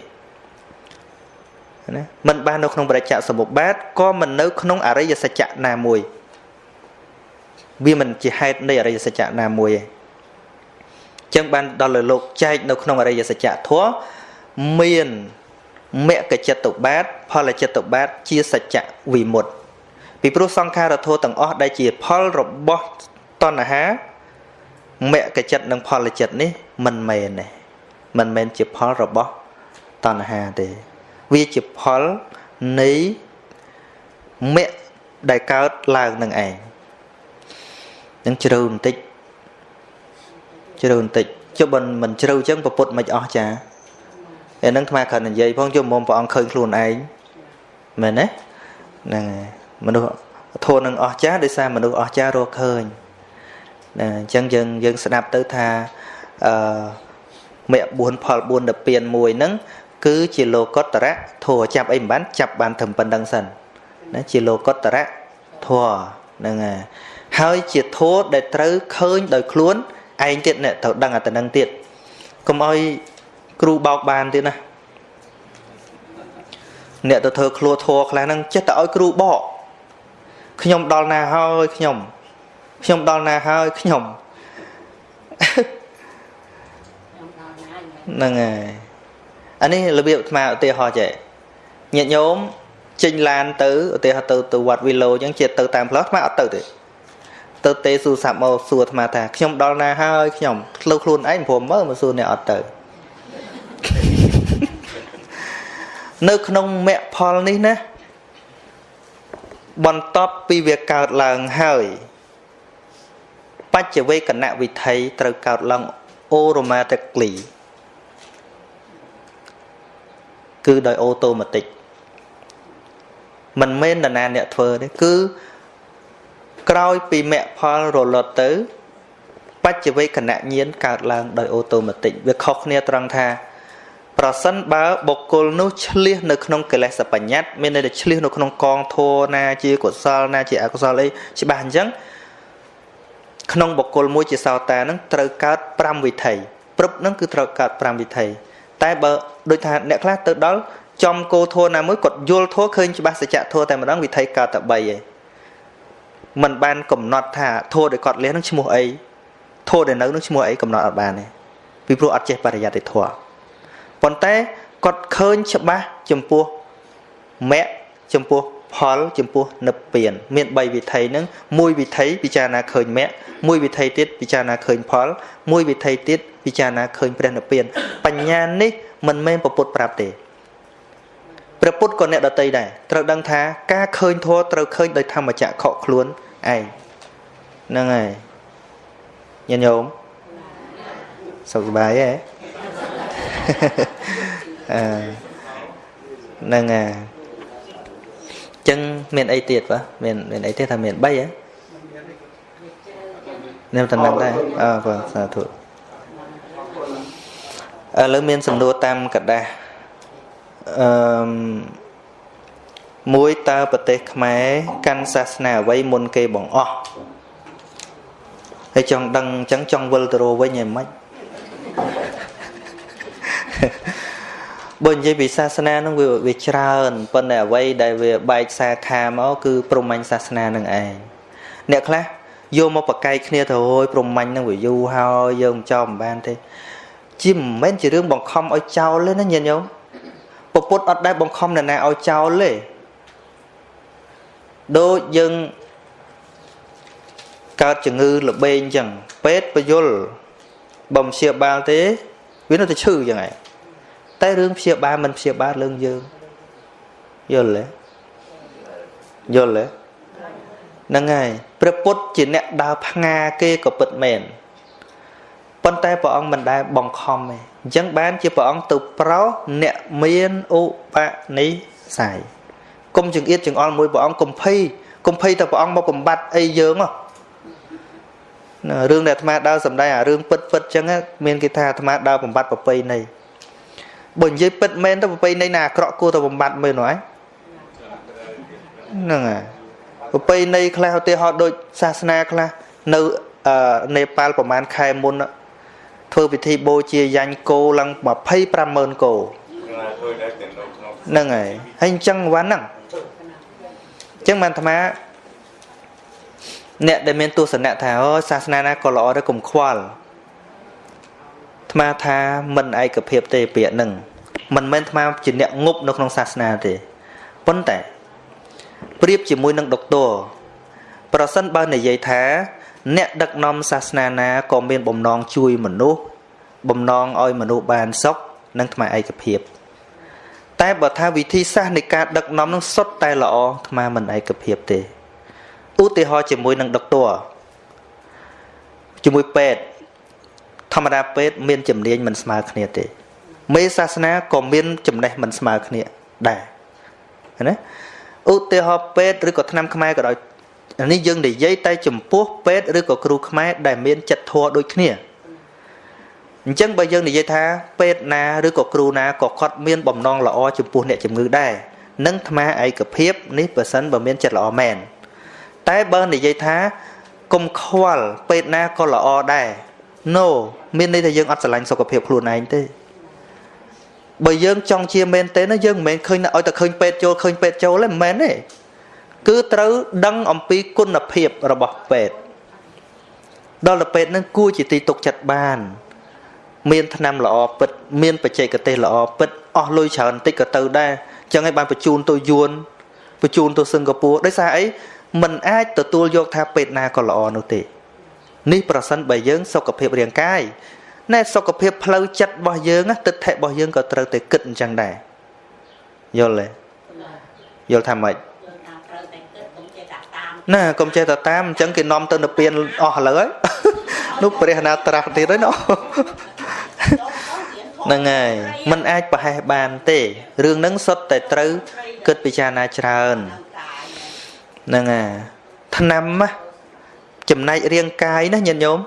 [SPEAKER 1] ណាมันបាននៅក្នុងបដិច្ចសមុបាទក៏មិននៅក្នុងអរិយសច្ចៈណាមួយវាមិនជាហេតុនៃអរិយសច្ចៈណាមួយទេ ចឹងបានដល់លើលោកចែកនៅក្នុងអរិយសច្ចៈធម៌មានមគ្គចិត្តបាទ ផលចិត្តបាទជាសច្ចៈវិមុតពីព្រោះសង្ខារធម៌ទាំងអស់ដែលជាផលរបស់តណ្ហាមគ្គចិត្តនិងផលចិត្តនេះមិនមែនទេមិនមែនជាផលរបស់តណ្ហាទេ វាជាផលនៃមគ្គដែលកើតឡើងនឹងឯងនឹងជ្រៅបន្តិច ជ្រៅបន្តិចចុះមិនមិនជ្រៅចឹងប្រពុតមិនអស់ចាអានឹងថ្មគ្រាន់និយាយផងជុំមុំព្រះអង្គឃើញខ្លួនឯងមែនទេហ្នឹងហើយមនុស្សធូរនឹងអស់ចាដោយសារមនុស្សអស់ចារកឃើញណាអញ្ចឹងយើងយើងស្ដាប់ទៅថាអឺមគ្គ4ផល4ដល់ពៀនមួយហ្នឹងគឺជាលោកតរៈធัวចាប់អីមិនបានចាប់បានត្រឹមប៉ុណ្្នឹងសិនណាជាលោកតរៈធัวហ្នឹងហើយហើយជាធัวដែលត្រូវឃើញដោយខ្លួន ឯងទៀតអ្នកត្រូវដឹងអាទៅនឹងទៀតកុំឲ្យគ្រូបោកបានទៀតណាអ្នកទៅធ្វើឃ្លោធัวខ្លះហ្នឹងចេះតែឲ្យគ្រូបកខ្ញុំដល់ណាហើយខ្ញុំខ្ញុំដល់ណាហើយខ្ញុំហ្នឹងហើយអានេះរបៀបអាត្មាឧទាហរណ៍ចេះញាតិញោមចេញឡានទៅឧទាហរណ៍ទៅទៅវត្តវិឡូអញ្ចឹងជាទៅតាមផ្លូវអាត្មាអត់ទៅទេ ទៅទេសួរសាប់មកសួរអាត្មាថាខ្ញុំដល់ណាហើយខ្ញុំផ្លូវខ្លួនឯងព្រមមើលមកសួរអ្នកអត់ទៅនៅក្នុងមគ្គផលនេះណាបន្ទាប់ពីវាកើតឡើងហើយបច្ចវេកណវិថីត្រូវកើតឡើង automatically គឺដោយអូតូម៉ាទិកមិនមែននរណាអ្នកធ្វើទេគឺ ក្រោយពីមគ្គផលរលត់ទៅបច្ចវេកណញាណកើតឡើងដោយអូតូម៉ាទិកវាខុសគ្នាត្រង់ថាប្រសិនបើបុគ្គលនោះឆ្លៀសនៅក្នុងកិលេសបញ្ញត្តិមានន័យថាឆ្លៀសនៅក្នុងកងធម៌ណាជាកុសលណាជាអកុសលអីច្បាស់អញ្ចឹងក្នុងបុគ្គលមួយជាសោតានឹងត្រូវកើត5វិថីព្រឹបនឹងគឺត្រូវកើត5វិថីតែបើដូចថាអ្នកខ្លះទៅដល់ចំគោធัวណាមួយគាត់យល់ធัวឃើញច្បាស់សច្ចៈធัวតែម្ដងវិថីកើតតែ3ឯង មិនបានកំណត់ថាធោះដែលគាត់លះនឹងឈ្មោះអីធោះដែលនៅនឹងឈ្មោះអីកំណត់អត់បានទេពីព្រោះអត់ចេះបរិយត្តិធម៌ប៉ុន្តែគាត់ឃើញច្បាស់ចំពោះមគ្គចំពោះផលចំពោះនិព្វាន មាន3វិធ័យហ្នឹងមួយវិធ័យពិចារណាឃើញមគ្គមួយវិធ័យទៀតពិចារណាឃើញផល មួយវិធ័យទៀតពិចារណាឃើញព្រះនិព្វាន បញ្ញានេះមិនមែនប្រពុតប្រាប់ទេ ព្រះពុទ្ធក៏អ្នកដតីដែរត្រូវដឹងថាការឃើញធម៌ត្រូវឃើញដោយធម្មចក្រខកខ្លួនឯងហ្នឹងហើយញាតិញោមសុខសប្បាយទេអឺហ្នឹងហើយចឹងមានអីទៀតបាទមានមានអីទៀតថាមាន3ហ៎ nem តំណែងដែរអើបាទសាធុឥឡូវមានសំណួរតាមកដាស់ អឺមួយតើប្រទេសខ្មែរកាន់សាសនាអ្វីមុនគេបងអស់ហើយចង់ដឹងអញ្ចឹងចង់វិលទៅរវិញឯមិនបើនិយាយពីសាសនានឹងវាវាច្រើនប៉ុន្តែអ្វីដែលវាបែកសាខាមកគឺព្រហ្មញ្ញសាសនានឹងឯងអ្នកខ្លះយកមកប្រកែកគ្នាទៅហើយព្រហ្មញ្ញនឹងវាយូរហើយយើងមិនចោលមិនបានទេជាមិនមែនជារឿងបង្ខំឲ្យចោលទេណាញាតិញោម ពពុទ្ធអត់ដែលបង្ខំអ្នកណាឲ្យចោលទេដូចយើងកើតជំងឺលបែងអញ្ចឹងពេទ្យបយលបំព្យាបាលទេវានៅតែឈឺអញ្ចឹងឯងតែរឿងព្យាបាលមិនព្យាបាលរឿងយើងយល់ទេយល់ទេហ្នឹងហើយព្រះពុទ្ធជាអ្នកដើរផ្ងាគេក៏ពិតមែនប៉ុន្តែព្រះអង្គមិនដែលបង្ខំទេ អញ្ចឹងបានជាព្រះអង្គទៅប្រោសអ្នកមានឧបនិស្ស័យគុំចង្អៀតចង្អល់មួយព្រះអង្គកុំភ័យកុំភ័យតែព្រះអង្គមកបំបត្តិអីយើងហ៎រឿងដែលអាត្មាដើរសំដែងអារឿងពិតពិតចឹងមានគេថាអាត្មាដើរបំបត្តិប្រពៃណីបើនិយាយពិតមែនទៅប្រពៃណីណាអាក្រក់គួរទៅបំបត្តិមែនហ្នឹងហ្នឹងហើយប្រពៃណីខ្លះឧទាហរណ៍ដូចសាសនាខ្លះនៅនេប៉ាល់ប្រហែលខែមុន ធ្វើពិធីបូជាយ៉ាញ់គោឡើង250,000គោហ្នឹងហើយហើយអញ្ចឹងវ៉ាន់ហ្នឹងអញ្ចឹងបានអាត្មាអ្នកដែលមានទស្សនៈថាអូសាសនាណាក៏ល្អដែរកុំខ្វល់អាត្មាថាមិនឯកភាពទេពាក្យហ្នឹងមិនមែនអាត្មាជាអ្នកងប់នៅក្នុងសាសនាទេប៉ុន្តែប្រៀបជាមួយនឹងដុកទ័រប្រសិនបើនិយាយថា អ្នកដឹកនាំសាសនាណាក៏មានបំណងជួយមនុស្សបំណងឲ្យមនុស្សបានសុខនិងថ្មឯកភាព តែបើថាវិធីសាស្ត្រនៃការដឹកនាំនឹងសុទ្ធតែល្អថ្មមិនឯកភាពទេឧទាហរណ៍ជាមួយនឹងដុកទ័រជាមួយពេទ្យធម្មតាពេទ្យមានជំនាញមិនស្មើគ្នាទេ មេសាសនាក៏មានចំណេះមិនស្មើគ្នាដែរណាឧទាហរណ៍ពេទ្យឬក៏ថ្នាំខ្មែរក៏ដោយ នេះយើងនិយាយតែចំពោះពេទ្យឬក៏គ្រូខ្មែរដែលមានចិត្តធម៌ដូចគ្នាអញ្ចឹងបើយើងនិយាយថាពេទ្យណាឬក៏គ្រូណាក៏គាត់មានបំណងល្អចំពោះអ្នកជំងឺដែរនឹងថ្មឯកភាពនេះបើសិនបើមានចិត្តល្អមែនតែបើនិយាយថាកុំខ្វល់ពេទ្យណាក៏ល្អដែរ no មានន័យថាយើងអត់ស្រឡាញ់សុខភាពខ្លួនឯងទេបើយើងចង់ជាមែនទេណាយើងមិនមែនឃើញឲ្យតែឃើញពេទ្យចូលឃើញពេទ្យចូលទេមិនមែនទេ គឺត្រូវដឹងអំពីគុណភាពរបស់ពេទ្យដល់ទៅពេទ្យនឹងគួរជាទីទុកចិត្តបាន មានថ្នាំល្អពិត មានបច្ចេកទេសល្អពិតអស់លុយច្រើនតិចក៏ទៅដែរចឹងហើយបានបញ្ជូនទៅយួនបញ្ជូនទៅសិង្ហបុរីដោយសារអីมันអាចទទួលយកថាពេទ្យណាក៏ល្អនោះទេនេះប្រសិនបើយើងសុខភាពរាងកាយណែសុខភាពផ្លូវចិត្តរបស់យើងទិដ្ឋិរបស់យើងក៏ត្រូវតែគិតអញ្ចឹងដែរយល់ទេយល់ថាម៉េច ណាកុំចេះតែតាមអញ្ចឹងគេនាំទៅនៅពៀនអស់ឥឡូវហើយនោះព្រះណាត្រាស់ទៀតហើយណោះហ្នឹងហើយมันអាចប្រហែសបានទេរឿងហ្នឹងសុទ្ធតែត្រូវគិតពិចារណាច្រើនហ្នឹងហើយឆ្នាំចំណែករាងកាយណាញាតិញោម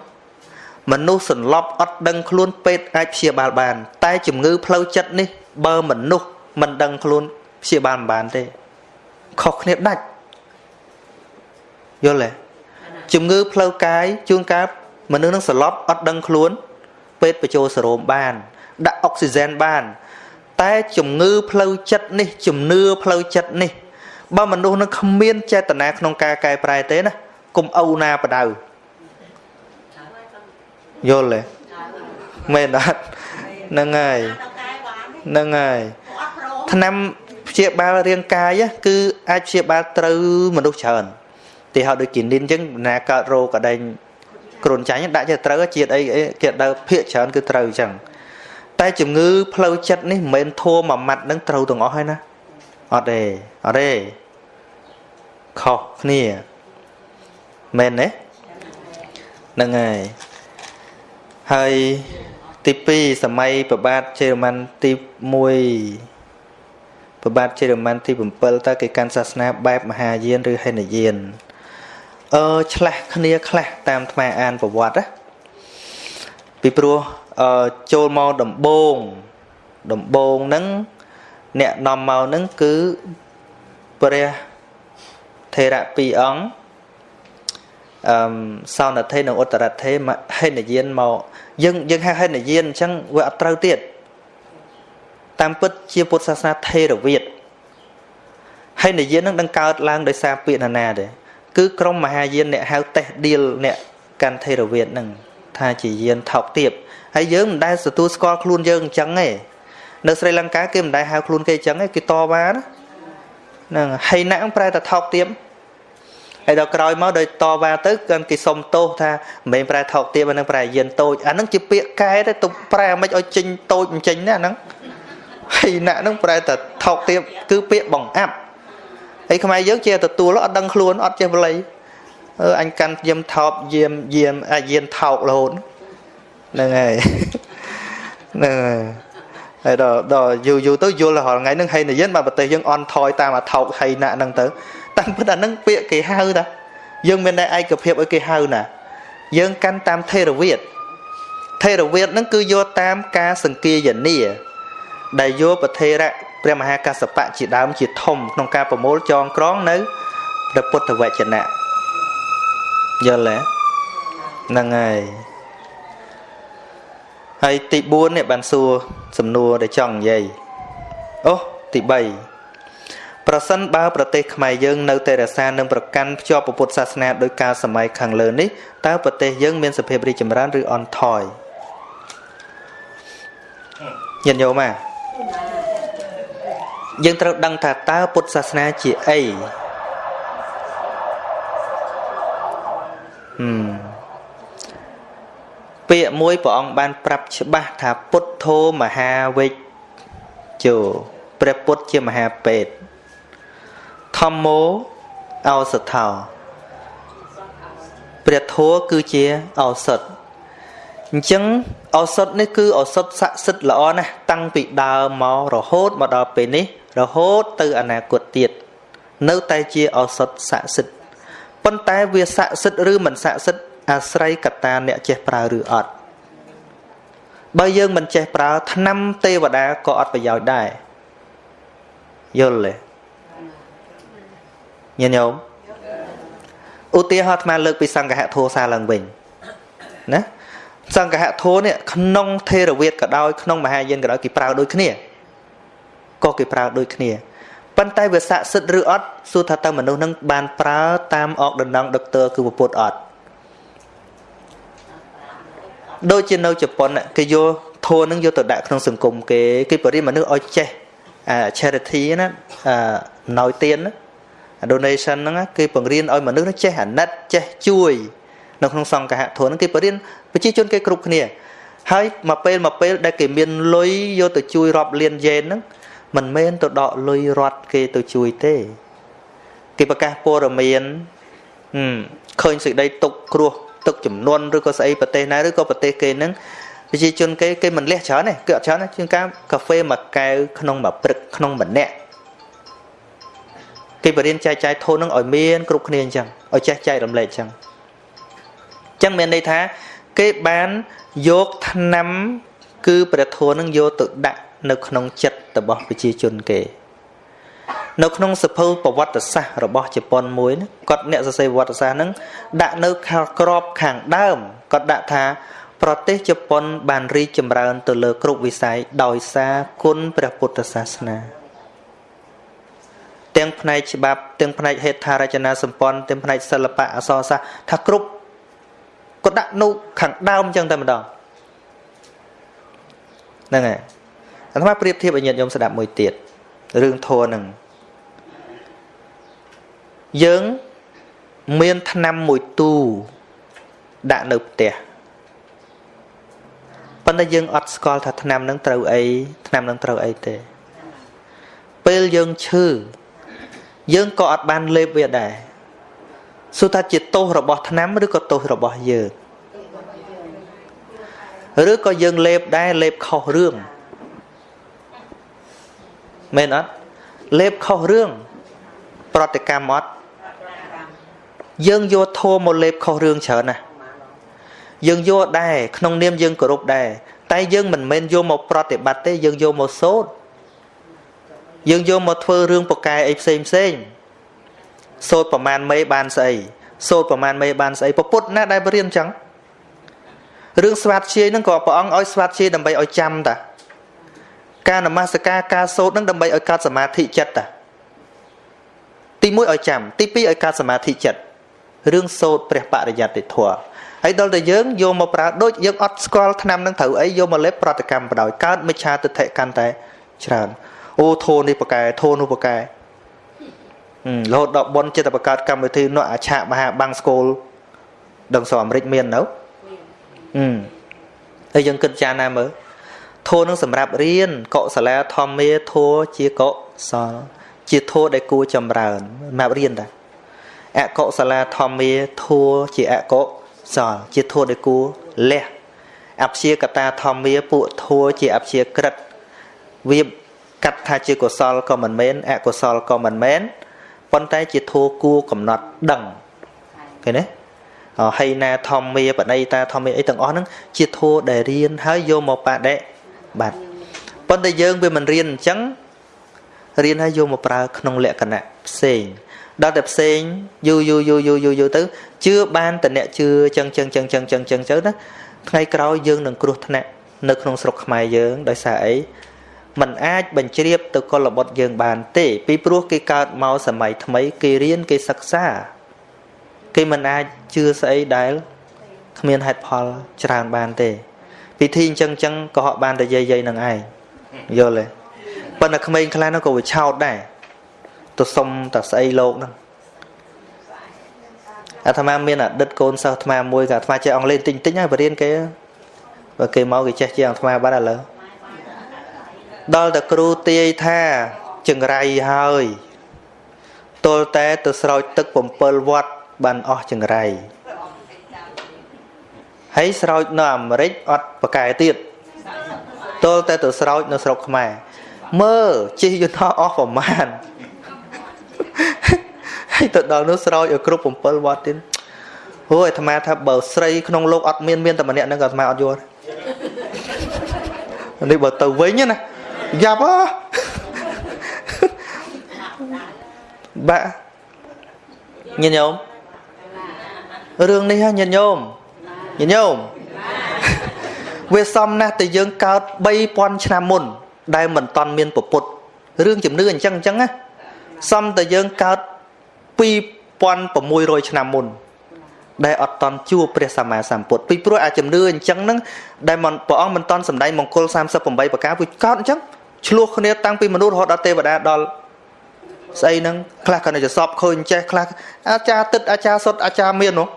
[SPEAKER 1] មនុស្សសន្លប់អត់ដឹងខ្លួនពេទ្យអាចព្យាបាលបាន តែជំងឺផ្លូវចិត្តនេះ បើមនុស្សមិនដឹងខ្លួនព្យាបាលមិនបានទេខុសគ្នាដាច់ យល់ទេជំងឺផ្លូវកាយជួនកាលមនុស្សនឹងសន្លប់អត់ដឹងខ្លួន ពេទ្យបញ្ចូលសេរ៉ូមបាន ដាក់អុកស៊ីហ្សែនបាន តែជំងឺផ្លូវចិត្តនេះ ជំនឿផ្លូវចិត្តនេះបើមនុស្សនឹងគ្មានចេតនាក្នុងការកែប្រែទេណាកុំអូណាបដៅយល់ទេមែនអត់ហ្នឹងហើយហ្នឹងហើយឆ្នាំព្យាបាលរាងកាយគឺអាចព្យាបាលត្រូវមនុស្សច្រើន ទីហោដូចគីនីនអញ្ចឹងណាកើតរោគកដែងគ្រុនចាញ់ដាក់ជាត្រូវជាតិអីគេដើភាកច្រើនគឺត្រូវអញ្ចឹងតែជំងឺផ្លូវចិត្តនេះមិនមែនធัวមួយម៉ាត់នឹងត្រូវទាំងអស់ហើយណាអត់ទេអត់ទេខុសគ្នាមែនទេហ្នឹងហើយហើយទី2សម័យប្របាទជេរម៉ាន់ទី1ប្របាទជេរម៉ាន់ទី7តើគេកាន់សាសនាបែបមហាយានឬហេនយាន អឺឆ្លាស់គ្នាខ្លះតាមថ្មអានប្រវត្តិណាពីព្រោះអឺចូលមកដំបងដំបងហ្នឹងអ្នកនាំមកហ្នឹងគឺព្រះថេរៈពីរអង្គអឺសោណថេនិងឧត្តរថេហេនយានមកយើងយើងហៅហេនយានអញ្ចឹងវាអត់ត្រូវទៀតតាមពិតជាពុទ្ធសាសនាថេរវាទហេនយាននឹងនឹងកើតឡើងដោយសារពាក្យណាណាទេ គឺក្រុមមហាយានអ្នកហៅតេះឌៀលអ្នកកាន់ថេរវាទនឹងថាជាយានថោកទាបហើយយើងមិនដែលទទួលស្គាល់ខ្លួនយើងអញ្ចឹងទេនៅស្រីលង្កាគេមិនដែលហៅខ្លួនគេអញ្ចឹងទេគេតវ៉ាណាហ្នឹងហើយណាក់ប្រែតែថោកទាបហើយដល់ក្រោយមកដោយតវ៉ាទៅគាត់គេសុំទោសថាមិនមែនប្រែថោកទាបអានឹងប្រែយានតូចអានឹងជាពាក្យកែទេទុំប្រែមិនឲ្យចេញតូចមិនចេញណាអានឹងហើយណាក់នឹងប្រែតែថោកទាបគឺពាក្យបង្អាប់ ហើយខ្មែរយើងជាទទួលអត់ដឹងខ្លួនអត់ចេះបល័យអឺអញកាន់យាមថោបយាមយាមអាយានថោករហូតហ្នឹងហើយហ្នឹងហើយហើយដល់ដល់យូរយូរទៅយល់រាល់ថ្ងៃហ្នឹងហេនិយានបាទប្រទេសយើងអន់ថយតាមអាថោកហៃណាក់ហ្នឹងទៅតាមពិតអាហ្នឹងពាក្យគេហៅតាយើងមានតែឯកភាពឲ្យគេហៅណា យើងកាន់តាមថេរវាទថេរវាទហ្នឹងគឺយកតាមការសង្គាយនាដែលយកប្រធេរៈ ព្រះមហាកសបៈជាដើមជាធំក្នុងការប្រមូលចងក្រងនៅព្រះពុទ្ធវចនៈយល់ទេហ្នឹងហើយហើយទី4នេះបានសួរសំណួរដែលចង់និយាយអូទី3ប្រសិនបើប្រទេសខ្មែរយើងនៅតែរក្សានិងប្រកាន់ភ្ជាប់ពុទ្ធសាសនាដោយការសម័យខាងលើនេះតើប្រទេសយើងមានសភាពរីកចម្រើនឬអន់ថយញាតិញោមអា យើងត្រូវដឹងថាតើពុទ្ធសាសនាជាអីហឹមពាក្យមួយព្រះអង្គបានប្រាប់ច្បាស់ថាពុទ្ធោមហាវិជ្ជោព្រះពុទ្ធជាមហាពេទ្យធម្មោឱសថោព្រះធម៌គឺជាឱសថអញ្ចឹងឱសថនេះគឺឱសថស័ក្តិសិទ្ធិល្អណាស់តាំងពីដើមមករហូតមកដល់ពេលនេះ រហូតទៅអនាគតទៀតនៅតែជាឱសថស័ក្តិសិទ្ធិប៉ុន្តែវាស័ក្តិសិទ្ធិឬមិនស័ក្តិសិទ្ធិអាស្រ័យកត្តាអ្នកចេះប្រើឬអត់បើយើងមិនចេះប្រើថ្នាំទេវតាក៏អត់ប្រយោជន៍ដែរយល់ទេញញោមឧទាហរណ៍អាត្មាលើកពីសង្ឃហធោសាឡើងវិញណាសង្ឃហធោនេះក្នុងថេរវាទក៏ដោយក្នុងមហាយានក៏ដោយគេប្រើដូចគ្នា ក៏គេប្រើដូចគ្នាប៉ុន្តែវាស័ក្តិសិទ្ធិឬអត់សួរថាតើមនុស្សនឹងបានប្រើតាមអកដណ្ដងដុកទ័រគឺពុទ្ធអត់ដូចជានៅជប៉ុនគេយកធัวនឹងយកទៅដាក់ក្នុងសង្គមគេគេបរិមនុស្សឲ្យចេះអា charity ណាអាណយទានណា donation ហ្នឹងគេបង្រៀនឲ្យមនុស្សចេះអាណិតចេះជួយនៅក្នុងសង្ឃហធនហ្នឹងគេបរៀនប្រជាជនគេគ្រប់គ្នាហើយមកពេលមកពេលដែលគេមានលុយយកទៅជួយរាប់លានយេនហ្នឹង មិនមែនទៅដកលុយរត់គេទៅជួយទេគេប្រកាសព័ត៌មានឃើញសេចក្តីទុកគ្រោះទឹកចំនួនឬក៏ស្អីប្រទេសណាឬក៏ប្រទេសគេហ្នឹងប្រជាជនគេគេមិនលះច្រើនទេគឺអត់ច្រើនជាងការកាហ្វេមួយកែវក្នុងមួយព្រឹកក្នុងម្នាក់គេបរៀនចែកចាយធននឹងឲ្យមានគ្រប់គ្នាអញ្ចឹងឲ្យចេះចែករំលែកអញ្ចឹងអញ្ចឹងមានន័យថាគេបានយកឆ្នាំគឺព្រះធម៌នឹងយកទៅដាក់ នៅក្នុងចិត្តរបស់ប្រជាជនគេ នៅក្នុងសភៅប្រវត្តិសាស្ត្ររបស់ជប៉ុនមួយគាត់អ្នកសរសេរប្រវត្តិសាស្ត្រហ្នឹងដាក់នៅខាងក្របខាងដើមគាត់ដាក់ថា ប្រទេសជប៉ុន បានរីកចម្រើន ទៅលើគ្រប់វិស័យដោយសារគុណព្រះពុទ្ធសាសនាទាំងផ្នែកច្បាប់ទាំងផ្នែកហេដ្ឋារចនាសម្ព័ន្ធទាំងផ្នែកសិល្បៈអក្សរសាស្ត្រថាគ្រប់គាត់ដាក់នៅខាងដើមអញ្ចឹងតែម្ដងហ្នឹងហើយ អាត្មាប្រៀបធៀបឲ្យញាតិញោមស្ដាប់មួយទៀតរឿងធัวហ្នឹងយើងមានឆ្នាំមួយទូដាក់នៅផ្ទះប៉ុន្តែយើងអត់ស្គាល់ថាឆ្នាំនឹងត្រូវអីឆ្នាំនឹងត្រូវអីទេ ពេលយើងឈឺយើងក៏អត់បានលេបវាដែរសួរថាជាទោសរបស់ឆ្នាំឬក៏ទោសរបស់យើងឬក៏យើងលេបដែរលេបខុសរឿង មែនអត់លេបខុសរឿងប្រតិកម្មអត់យើងយកធម៌មកលេបខុសរឿងច្រើនណាស់យើងយកដែរក្នុងនាមយើងគោរពដែរតែយើងមិនមែនយកមកប្រតិបត្តិទេយើងយកមកសូត្រយើងយកមកធ្វើរឿងប្រកែអីផ្សេងផ្សេងសូត្រប្រមាណមេបានស្អីសូត្រប្រមាណមេបានស្អីពពុទ្ធណាដែលបរៀនអញ្ចឹងរឿងស្វាតជាយហ្នឹងក៏ព្រះអង្គឲ្យស្វាតជាយដើម្បីឲ្យចាំតា ការនមស្ការការសូត្រហ្នឹងដើម្បីឲ្យកើតសមាធិចិត្តតាទី1ឲ្យចាំទី2ឲ្យកើតសមាធិចិត្តរឿងសូត្រព្រះបរិយត្តិធម៌ហើយដល់តែយើងយកមកប្រើដូចយើងអត់ស្គាល់ឆ្នាំនឹងត្រូវអីយកមកលេបប្រតិកម្មបដ ாய் កើតមិច្ឆាទិដ្ឋិកាន់តែច្រើនអូធោនេះបកែធោនោះបកែរហូតដល់ប៉ុនចិត្តបង្កើតកម្មវិធីនោះអាឆាកមហាបាំងស្គលដឹងសអាមេរិកមាននៅអឺហើយយើងគិតចាណាមើល ធោនឹងសម្រាប់រៀនកុសលាធម្មាធោជាកុសលជាធោដែលគួរចម្រើនសម្រាប់រៀនតាអកុសលាធម្មាធัวជាអកុសលជាធัวដែលគួរលះអព្យាកតាធម្មាពួកធัวជាអព្យាក្រិតវាកាត់ថាជាកុសលក៏មិនមែនអកុសលក៏មិនមែនប៉ុន្តែជាធัวគួរកំណត់ដឹងឃើញទេ ហីណាធម្មាបណៃតាធម្មាអីទាំងអស់ហ្នឹងជាធัวដែលរៀនហើយយកមកបដិ បត្តិប៉ុន្តែយើងវាមិនរៀនអញ្ចឹងរៀនហើយយកមកប្រើក្នុងលក្ខណៈផ្សេងដល់តែផ្សេងយូរយូរយូរយូរយូរយូរទៅជឿបានតអ្នកជឿចឹងចឹងចឹងចឹងចឹងចឹងទៅណាថ្ងៃក្រោយយើងនឹងគ្រោះថ្នាក់នៅក្នុងស្រុកខ្មែរយើងដោយសារអីมันអាចបញ្ជ្រាបទៅកុលបុត្រយើងបានទេពីព្រោះគេកើតមកសម័យថ្មីគេរៀនគេសិក្សាគេមិនអាចជឿស្អីដែលគ្មានហេតុផលច្រើនបានទេ ពិធីអញ្ចឹងអញ្ចឹងក៏ហក់បានតែយាយយាយនឹងឯងយល់ទេប៉ុន្តែក្មេងខ្លះនោះក៏វាឆោតដែរទៅសុំតែស្អីលោកហ្នឹងអាត្មាមានអតីតកូនសិស្សអាត្មាមួយក៏អាត្មាចេះអង់គ្លេសតិចតិចហើយបរៀនគេបើគេមកគេចេះជាងអាត្មាបាត់ឥឡូវដល់តែគ្រូទាយថាចង្រៃហើយទល់តែទៅស្រោចទឹក7វត្តបានអស់ចង្រៃ ហើយស្រោចនៅអាមេរិកអត់ប្រកែទៀតទល់តែទៅស្រោចនៅស្រុកខ្មែរមើលជិះយន្តហោះអស់ប្រមាណហើយទៅដល់នោះស្រោចឲ្យគ្រប់7វត្តទៀតអូអាត្មាថាបើស្រីក្នុងលោកអត់មានមានតែម្នាក់ហ្នឹងក៏អាត្មាអត់យល់នេះបើទៅវិញណាយ៉ាប់ហ៎បាក់ញាតិញោមរឿងនេះហ៎ញាតិញោម ញាតិញោមវាសំណាស់តែយើងកើត3000ឆ្នាំមុន ដែលមិនតន់មានពពុទ្ធរឿងជំនឿអញ្ចឹងអញ្ចឹងណាសំតែយើងកើត2600ឆ្នាំមុនដែលអត់តន់ជួបព្រះសម្មាសម្ពុទ្ធពីព្រោះអាជំនឿអញ្ចឹងហ្នឹងដែលព្រះអង្គមិនតន់សម្ដែងមង្គល38ប្រការវាកើតអញ្ចឹងឆ្លោះគ្នាតាំងពីមនុស្សរហូតដល់ទេវតាដល់ស្អីហ្នឹងខ្លះក៏នៅចសពឃើញចេះខ្លះអាចារ្យទឹកអាចារ្យសុតអាចារ្យមាននោះ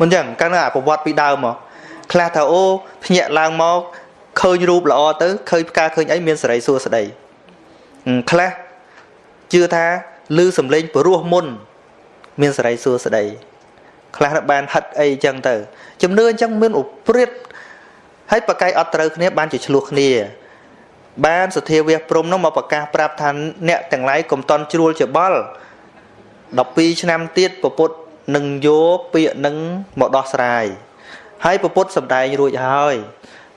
[SPEAKER 1] មិនចឹងកាលណាប្រវត្តិពីដើមមកខ្លះថាអូភ្ញាក់ឡើងមកឃើញរូបល្អទៅឃើញផ្កាឃើញអីមានសេរីសួស្តីខ្លះជឿថាឮសំឡេងព្រោះមុន មានសេរីសួស្តីខ្លះបានហិតអីចឹងទៅ ជំនឿអញ្ចឹងមានឧប្រិទ្ធហើយបកាយអត់ត្រូវគ្នាបានជាឆ្លោះគ្នា បានសធាវះព្រំនោះមកប្រកាសប្រាប់ថាអ្នកទាំងឡាយកុំតន់ជ្រួលច្បល់12ឆ្នាំទៀតពពុទ្ធ នឹងយកពាក្យនឹងមកដោះស្រាយហើយពពុទ្ធសម្ដែងរួចហើយ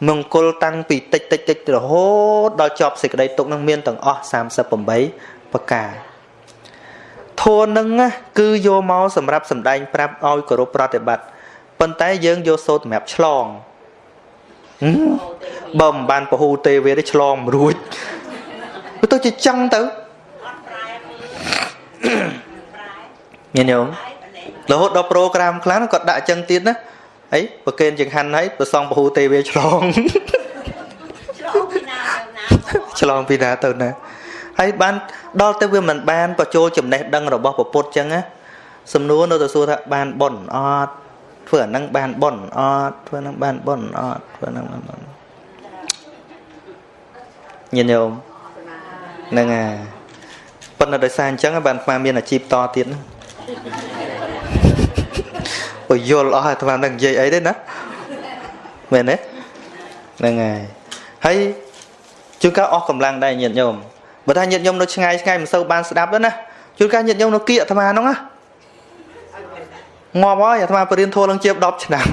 [SPEAKER 1] មង្គលតាំងពីតិចតិចតិចរហូតដល់ចប់សេចក្តីទុកនឹងមានទាំងអស់38ប្រការធัวនឹងគឺយកមកសម្រាប់សម្ដែងប្រាប់ឲ្យគោរពប្រតិបត្តិប៉ុន្តែយើងយកសូត្រសម្រាប់ឆ្លងបើមិនបានពហុទេវេទេឆ្លងមិនរួចវាទៅជាចឹងទៅញញោម រហូតដល់ប្រូក្រាមខ្លះគាត់ដាក់ចឹងទៀតណាអីប្រកេនចង្ហាន់ហើយប្រសងពហុទេវេឆ្លងឆ្លងពីណាទៅណាហើយបានដល់ទៅវាមិនបានបញ្ចូលចំណេះដឹងរបស់ពុទ្ធចឹងណាសំណួរនៅទៅសួរថាបានប៉ុនអត់ធ្វើអានឹងបានប៉ុនអត់ធ្វើនឹងបានប៉ុនអត់ធ្វើនឹងបានប៉ុនញាតិញោមហ្នឹងហើយប៉ុន្តែដោយសារអញ្ចឹងបានស្មានមានអាជីពតទៀត បើយល់អស់ហើយស្មាននឹងនិយាយអីទេណាមែនទេហ្នឹងហើយហើយជួនកាលអស់កម្លាំងដែរញាតិញោមបើថាញាតិញោមនៅឆ្ងាយឆ្ងាយមិនសូវបានស្ដាប់ទេណាជួនកាលញាតិញោមនៅគៀកអាត្មាហ្នឹងណាងាប់ហើយអាត្មាបរៀនធម៌ឡើងជា10ឆ្នាំ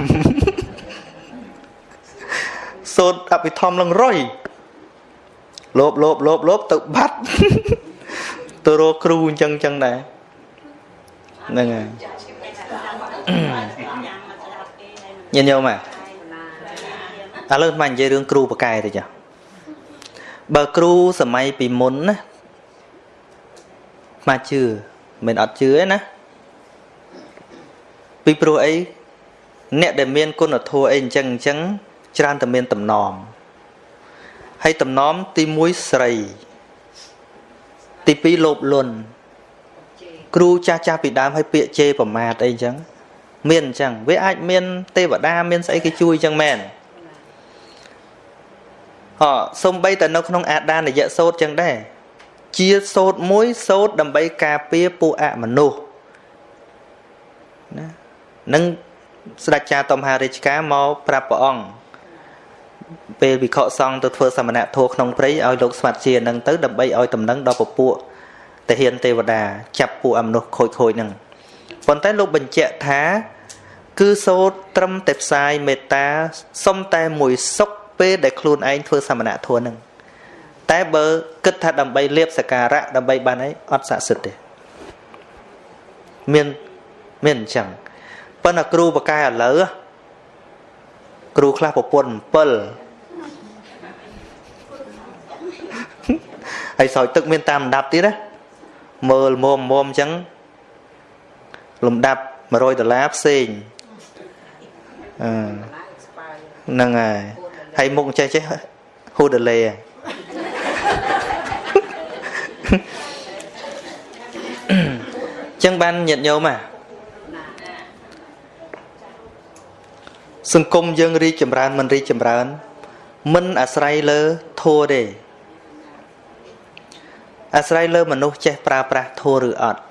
[SPEAKER 1] សូត្រអភិធម្មឡើងរយលោបលោបលោបលោបទៅបាត់ទៅរកគ្រូអញ្ចឹងអញ្ចឹងដែរហ្នឹងហើយ ញញោមអាឥឡូវមកនិយាយរឿងគ្រូបកែទៅចាបើគ្រូសម័យពីមុនណាមកជឿមិនអត់ជឿទេណាពីព្រោះអីអ្នកដែលមានគុណធម៌អីអញ្ចឹងអញ្ចឹងច្រើនតែមានតំណមហើយតំណមទី1ស្រី ទី2លោភលន់គ្រូចាស់ចាស់ពីដើមឲ្យពាក្យជេរប្រមាថអីអញ្ចឹង មានអញ្ចឹងវាអាចមាន ទេវតាមានស្អីគេជួយអញ្ចឹងមែនអសំបីតែនៅក្នុងអាដានយៈសោតចឹងដែរជាសោតមួយសោតដើម្បីការពារពួកអមនុស្សណានឹងស្ដេចចាតមហារាជការមកប្រាប់ព្រះអង្គពេលវិខសង្ឃទៅធ្វើសមណធម៌ក្នុងព្រៃឲ្យលោកស្វាត់ជានឹងទៅដើម្បីឲ្យតំណែងដល់ពពួកទាហានទេវតាចាប់ពួកអមនុស្សខូចខូចនឹង ប៉ុន្តែលោកបញ្ជាក់ថា គឺសូត្រត្រឹមតែផ្សាយមេត្តាសុំតែមួយសុខពេលដែលខ្លួនឯងធ្វើសមណធម៌នឹងតែបើគិតថាដើម្បីលៀបសការៈដើម្បីបានអីអត់ស័ក្តិសិទ្ធទេមានមានអញ្ចឹងប៉ុន្តែគ្រូបកែឥឡូវគ្រូខ្លះប្រពន្ធ7ហើយស្រោចទឹកមានតាមលំដាប់ទៀតណាមើលមុំមុំអញ្ចឹង លំដាប់100ដុល្លារផ្សេងអឺហ្នឹងហើយហើយមុខចេះចេះហ៊ូដលេចឹងបានញាតញោមអាសង្គមយើងរីកចម្រើនមិនរីកចម្រើន មិនអាស្រ័យលើធัวទេអាស្រ័យលើមនុស្សចេះប្រើប្រាស់ធัวឬអត់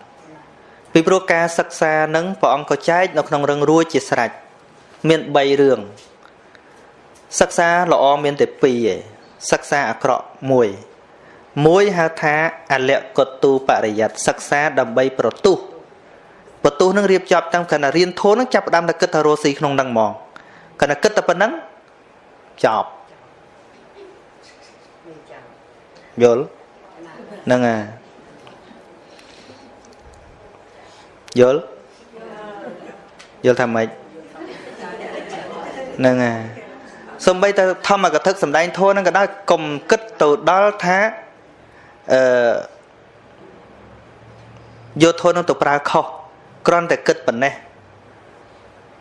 [SPEAKER 1] ពីព្រោះការសិក្សានឹងព្រះអង្គក៏ចែកនៅក្នុងរឹងរួចជាស្រេចមាន3រឿងសិក្សាល្អមានតែ2ឯងសិក្សាអាក្រក់1មួយហៅថាអលកតុបរិយ័តសិក្សាដើម្បីប្រទុះប្រទុះនឹងរៀបចំតាំងកណ្ដារៀនធូននឹងចាប់ផ្ដើមតែគិតថារស់ស៊ីក្នុងនឹងហ្មងកណ្ដាគិតតែប៉ុណ្ណឹងចប់យល់ហ្នឹងហើយ យល់យល់ថាម៉េចហ្នឹងហើយសំបីតែធម្មកថាសំដែងធម៌ហ្នឹងក៏ដោយកុំគិតទៅដល់ថាអឺយកធម៌នោះទៅប្រើខុសគ្រាន់តែគិតប៉ុណ្ណេះ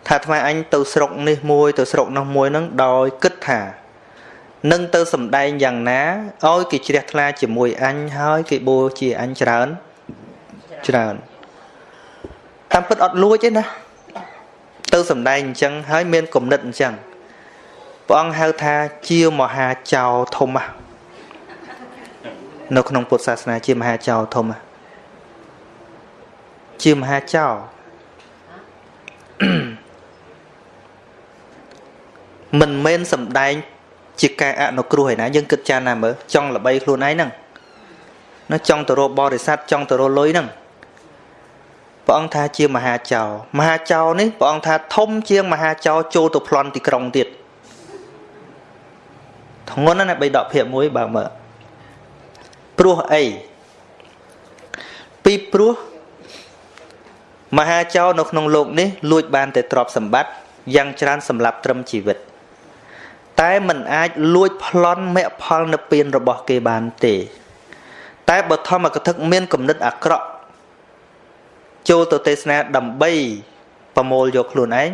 [SPEAKER 1] ថាថ្មអញទៅស្រុកនេះមួយទៅស្រុកនោះមួយហ្នឹងដោយគិតថានឹងទៅសំដែងយ៉ាងណាឲ្យគេជ្រះថ្លាជាមួយអញហើយគេបួជាអញច្រើនច្រើន តាមពិតអត់លួចទេណាទៅសំដែងអញ្ចឹងហើយមានគំនិតអញ្ចឹងព្រះអង្គហៅថាជាមហាចៅធំនៅក្នុងពុទ្ធសាសនាជាមហាចៅធំជាមហាចៅមិនមែនសំដែង ជាការអនុគ្រោះឯណាយើងគិតចានណាមើលចង់ល្បីខ្លួនឯងហ្នឹងណាចង់ទៅរកបរិស័ទចង់ទៅរកលុយហ្នឹង ព្រះអង្គថាជាមហាចៅមហាចៅនេះព្រះអង្គថាធំជាងមហាចៅចូលទៅប្លន់ទីក្រុងទៀតធ្ងន់ណាស់បីដកភាពមួយបើមើលព្រោះអីពីព្រោះមហាចៅនៅក្នុងโลกនេះលួចបានតែទ្រព្យសម្បត្តិយ៉ាងច្រើនសម្រាប់ត្រឹមជីវិតតែมันអាចលួចប្លន់មគ្គផលនិព្វានរបស់គេបានទេ តែបើធម្មកថាមានគំនិតអាក្រក់ ចូលទៅទេសនាដើម្បីប្រមូលយកខ្លួនឯង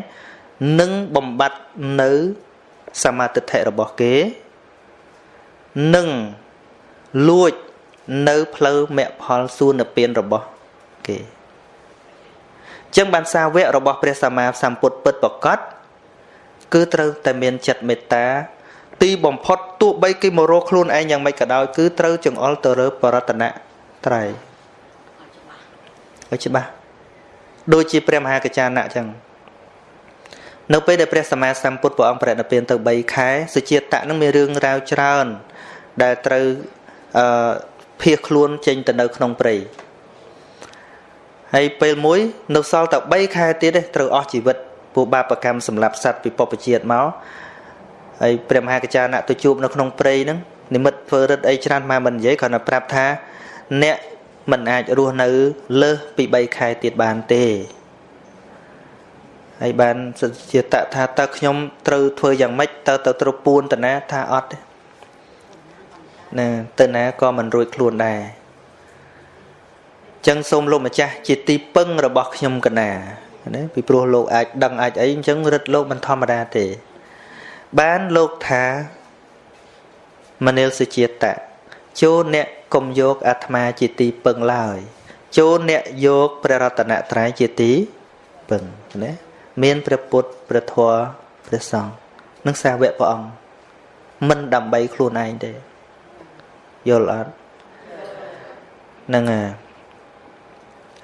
[SPEAKER 1] និងបំបត្តិនៅសមាទិដ្ឋិរបស់គេនិងលួចនៅផ្លូវមគ្គផលសួននិព្វានរបស់គេចឹងបានសាវករបស់ព្រះសម្មាសម្ពុទ្ធពិតប្រកបគឺត្រូវតែមានចិត្តមេត្តា ទីបំផុតទោះបីគេមករកខ្លួនឯងយ៉ាងម៉េចក៏ដោយគឺត្រូវចង្អុលទៅរើបរតនៈត្រៃ ឲ្យច្បាស់ដូចជាព្រះមហាកចាណៈអញ្ចឹងនៅពេលដែលព្រះសម្មាសម្ពុទ្ធព្រះអង្គប្រតិនិព្វានទៅ3ខែសុជាតៈនឹងមានរឿងរ៉ាវច្រើន ដែលត្រូវអឺភៀសខ្លួនចេញទៅនៅក្នុងព្រៃហើយពេលមួយ នៅសល់តែ3ខែទៀតទេត្រូវអស់ជីវិតពួកបាបកម្មសម្រាប់សត្វពីពុព្វជាតិមកហើយព្រះមហាកចាណៈទៅជួបនៅក្នុងព្រៃហ្នឹងនិមិត្តធ្វើរិទ្ធអីច្រើនមកមិននិយាយគ្រាន់តែប្រាប់ថា អ្នក មិនអាចរស់នៅលើសពី3ខែទៀតបានទេហើយបានជាតថាតើខ្ញុំត្រូវធ្វើយ៉ាងម៉េចតើទៅត្រូវពួនតាណាថាអត់ទេណាទៅណាក៏មិនរួចខ្លួនដែរចឹងសូមលោកម្ចាស់ជាទីពឹងរបស់ខ្ញុំកណាណាពីព្រោះលោកអាចដឹងអាចអីអញ្ចឹងរឹតលោកមិនធម្មតាទេ បានលោកថាមនិលសុជាតៈចូលអ្នក កុំយកអាត្មាជាទីពឹងឡើយចូលអ្នកយកព្រះរតនត្រ័យជាទីពឹងណាមានព្រះពុទ្ធព្រះធម៌ព្រះសង្ឃនិងសាវកព្រះអង្គមិនដើម្បីខ្លួនឯងទេយល់អត់ហ្នឹងហើយ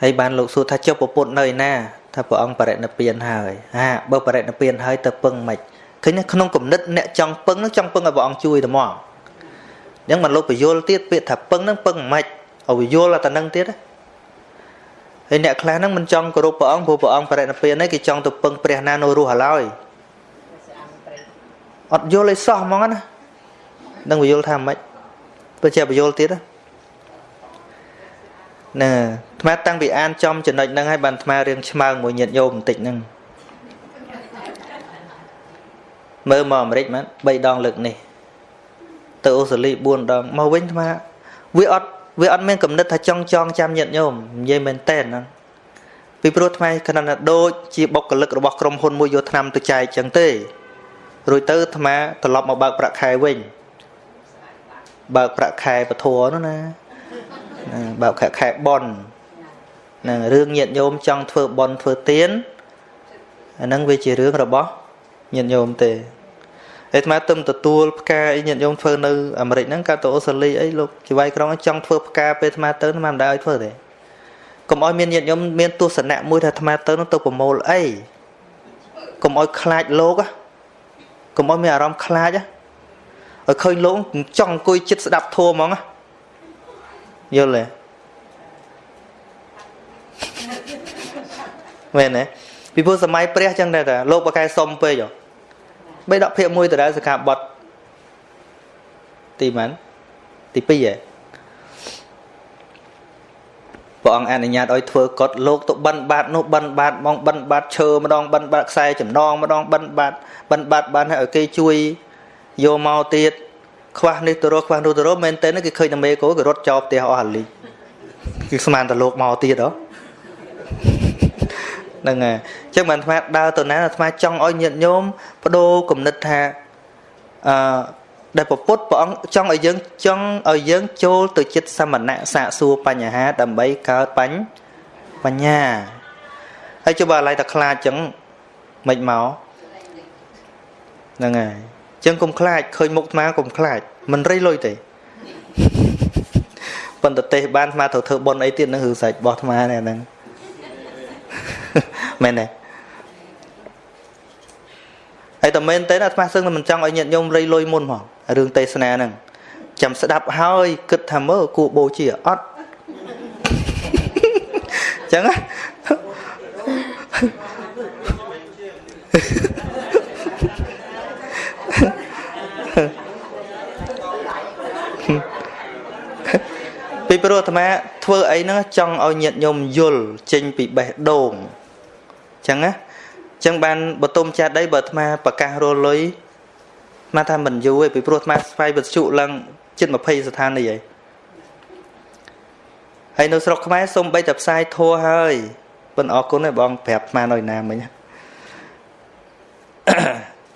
[SPEAKER 1] ហើយបានលោកសួរថាចុះប្រពុតនៅឯណាថាព្រះអង្គបរិណិព្វានហើយហាបើបរិណិព្វានហើយទៅពឹងមិនឃើញក្នុងគំនិតអ្នកចង់ពឹងនឹងចង់ពឹងឲ្យព្រះអង្គជួយតែមក អញ្ចឹងបានលោកបញ្យលទៀតពាក្យថាពឹងនឹងពឹងមិនឲ្យយល់តែនឹងទៀតហើយអ្នកខ្លះហ្នឹងមិនចង់គោរពព្រះអង្គព្រោះព្រះអង្គបរិនិព្វាននេះគេចង់ទៅពឹងព្រះណានៅរស់ឡើយអត់យល់ឲ្យសោះហ្មងណានឹងយល់ថាម៉េចបើជាបយល់ទៀតណាអាថ្មតាំងពីអានចំចំណុចហ្នឹងហើយបានថ្មរៀងឆ្មើងមួយញាតញោមបន្តិចហ្នឹងមើលមកអាមេរិកមែន3ដងលើកនេះ ទៅអូស្ត្រាលី4ដងមកវិញថ្មវាអត់វាអត់មានកំណត់ថាចង់ចងចាំញាតញោមនិយាយមែនតែនហ្នឹងពីព្រោះថ្មគណៈដូចជាបុគ្គលិករបស់ក្រុមហ៊ុនមួយយកឆ្នាំទៅចែកចឹងទេរួចទៅអាត្មាត្រឡប់មកបើកប្រាក់ខែវិញបើកប្រាក់ខែពធនោះណាបើកខែខែបននឹងរឿងញាតញោមចង់ធ្វើបនធ្វើទៀនអាហ្នឹងវាជារឿងរបស់ញាតញោមទេឯ អាត្មាទឹមទទួលផ្កាអីញាតញោមធ្វើនៅអាមេរិកហ្នឹងកាត់ទៅអូស្ត្រាលីអីលោកជីវៃក្រុងចង់ធ្វើផ្កាពេលអាត្មាទៅអាត្មាមិនដែរឲ្យធ្វើទេកុំឲ្យមានញាតញោមមានទស្សនៈមួយថាអាត្មាទៅនោះទៅប្រមូលអីកុំឲ្យខ្លាចលោកណាកុំឲ្យមានអារម្មណ៍ខ្លាចឲ្យឃើញលោកចង់អង្គុយចិត្តស្ដាប់ធម៌ហ្មងយល់ទេមែនទេពីព្រោះសម័យព្រះចឹងដែរតាលោកបកែសុំពេក បីដកភាកមួយដដែលសកាបត់ទីម៉ានទី2ហ៎ព្រះអង្គអនុញ្ញាតឲ្យធ្វើកត់លោកទៅបិណ្ឌបាតនោះបិណ្ឌបាតមកបិណ្ឌបាតឈើម្ដងបិណ្ឌបាតខ្សែចំណងម្ដងបិណ្ឌបាតបិណ្ឌបាតបានឲ្យគេជួយយកមកទៀតខ្វះនេះទៅរកខ្វះនោះទៅរកមែនតើគេឃើញតែមេគោគេរត់ចោលផ្ទះអស់អាលីគឺស្មានតែលោកមកទៀតហ៎ ហ្នឹងហើយអញ្ចឹងបានអាត្មាដើរទៅណាអាត្មាចង់ឲ្យញាតិញោមបដូរគំនិតថាអឺដែលពពុទ្ធព្រះអង្គចង់ឲ្យយើងចង់ឲ្យយើងចូលទៅចិត្តសមណៈសាកសួរបញ្ហាដើម្បីកើតបញ្ញបញ្ញាហើយចុះបើឡៃតែខ្លាចចឹងមិនមកហ្នឹងហើយចឹងកុំខ្លាចឃើញមុខអាត្មាកុំខ្លាចមិនរៃលុយទេប៉ុន្តែទេសបានអាត្មាត្រូវធ្វើប៉ុនអីទៀតនឹងរឿងសាច់របស់អាត្មានេះហ្នឹង មែនទេហើយតែមែនទេអាត្មាសឹងតែមិនចង់ឲ្យញាតិញោមរៃលុយមុនហ្មងរឿងទេសនាហ្នឹងចាំស្ដាប់ហើយគិតថាមើលគួរបូជាអត់ចឹងណាពីព្រោះអាត្មាធ្វើអីហ្នឹងចង់ឲ្យញាតិញោមយល់ចេញពីបេះដូងអញ្ចឹងណាអញ្ចឹងបានបតុមចាដីបើអាត្មាប្រកាសរលុយមកថាមិនយូរទេពីព្រោះអាត្មាស្វ័យវិទ្យុឡើងជិត20ស្ថានីយ៍ហើយហើយនៅស្រុកខ្មែរសូមបីតែផ្សាយធัวហើយប៉ុន្តែអរគុណឯបងប្រាប់អាត្មានៅណាមិញ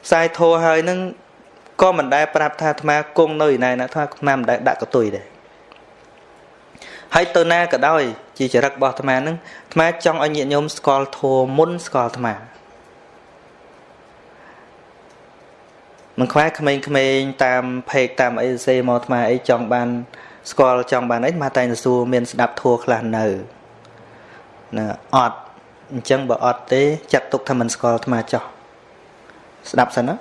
[SPEAKER 1] ផ្សាយធัวហើយនឹងក៏មិនដែលប្រាប់ថាអាត្មាគង់នៅឯណាណាថាអាត្មាមិនដែលដាក់កតុយដែរហើយទៅណាក៏ដោយ ជាចរិតរបស់អាត្មានឹងអាត្មាចង់ឲ្យញាតិញោមស្គាល់ធម៌មុនស្គាល់អាត្មាមិនខ្វះក្មេងៗតាមផេកតាមអីសេមកអាត្មាអីចង់បានស្គាល់ចង់បានអីមកតែទៅសួរមានស្ដាប់ធัวខ្លះនៅណាអត់អញ្ចឹងបើអត់ទេចាត់ទុកថាមិនស្គាល់អាត្មាចោះស្ដាប់សិនណា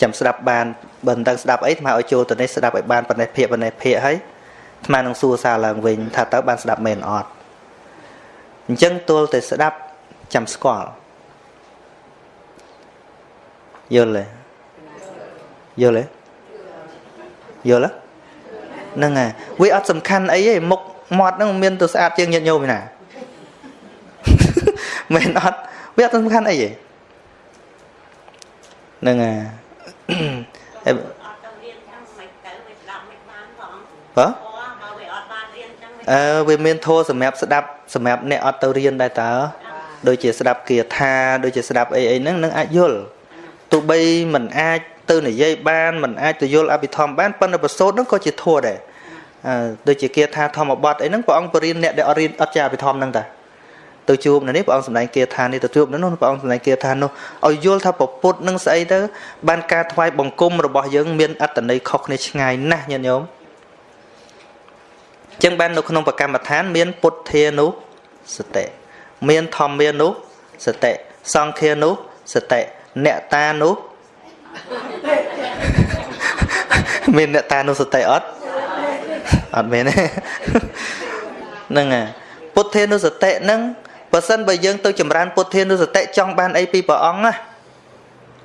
[SPEAKER 1] ចាំស្ដាប់បានបើមិនដឹងស្ដាប់អីអាត្មាឲ្យចូលទៅនេះស្ដាប់ឲ្យបានប៉ុណ្ណេះភាកប៉ុណ្ណេះភាកហើយ អាត្មានឹងសួរសារឡើងវិញថាតើបានស្ដាប់មែនអត់អញ្ចឹងទល់តែស្ដាប់ចាំស្គាល់យល់ទេយល់ទេយល់ហ្នឹងហើយវាអត់សំខាន់អីទេមុខមាត់ហ្នឹងមានទៅស្អាតជាងញាតិញោមឯណាមែនអត់វាអត់សំខាន់អីទេហ្នឹងហើយបើ អឺវាមានធម៌សម្រាប់ស្ដាប់សម្រាប់អ្នកអត់ទៅរៀនដែរតើដូចជាស្ដាប់គាថាដូចជាស្ដាប់អីអីហ្នឹងនឹងអាចយល់ទោះបីមិនអាចទៅនិយាយបានមិនអាចទៅយល់អភិធម្មបានប៉ុន្តែប្រសូតហ្នឹងក៏ជាធម៌ដែរដូចជាគាថាធម្មបទអីហ្នឹងព្រះអង្គបរៀនអ្នកដែលអត់រៀនអត់ចេះអភិធម្មហ្នឹងតាទៅជួបនៅនេះព្រះអង្គសម្ដែងគាថានេះទៅជួបនៅនោះព្រះអង្គសម្ដែងគាថានោះឲ្យយល់ថាពពុទ្ធនឹងស្អីទៅបានការថ្វាយបង្គំរបស់យើងមានអត្តន័យខុសគ្នាឆ្ងាយណាស់ញាតិញោម ចឹងបាននៅក្នុងបកម្មដ្ឋាន មានពុទ្ធានុសតិមានធម្មានុសតិសង្ឃានុសតិអ្នកតានុមានអ្នកតានុសតិអត់អត់មានទេហ្នឹងហើយពពុទ្ធានុសតិហ្នឹងបើសិនបើយើងទៅចម្រើនពុទ្ធានុសតិចង់បានអីពីព្រះអង្គណា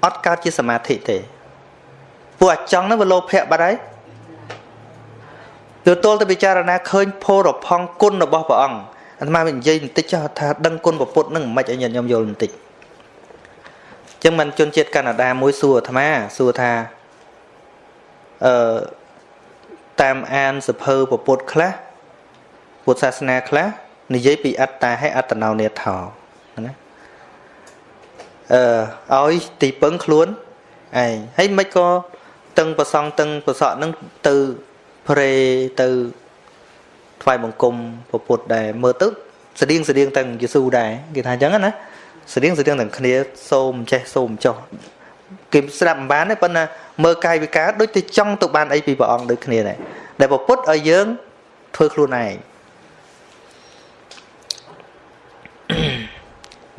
[SPEAKER 1] អត់កើតជាសមាធិទេពួកអាចង់ហ្នឹងវាលោភៈបាត់ហើយ ទទល់ទៅពិចារណាឃើញភោរផង់គុណរបស់ព្រះអង្គអាត្មានិយាយបន្តិចចោះថាដឹងគុណពុទ្ធនឹងមិនឲ្យញាតិញោមយល់បន្តិចចឹងមិនជនជាតិកាណាដាមួយសួរអាត្មាសួរថាអឺតាមអានសភើពុទ្ធខ្លះពុទ្ធសាសនាខ្លះនិយាយពីអត្តាហើយអត្តនោនេថោណាអឺឲ្យទីពឹងខ្លួនឯងហើយមិនក៏តឹងប្រសងតឹងប្រសក់នឹងទៅ ព្រេទៅថ្វាយបង្គំពុទ្ធដែរមើលទៅស្តៀងស្តៀងទាំងយេស៊ូដែរគេថាអញ្ចឹងណាស្តៀងស្តៀងទាំងគ្នាសូមចេះសូមចោះគេស្ដាប់មិនបានទេប៉ុន្តែមើលកាយវិការដូចទៅចង់ទៅបានអីពីព្រះអង្គដូចគ្នាដែរដែលពុទ្ធឲ្យយើងធ្វើខ្លួនឯង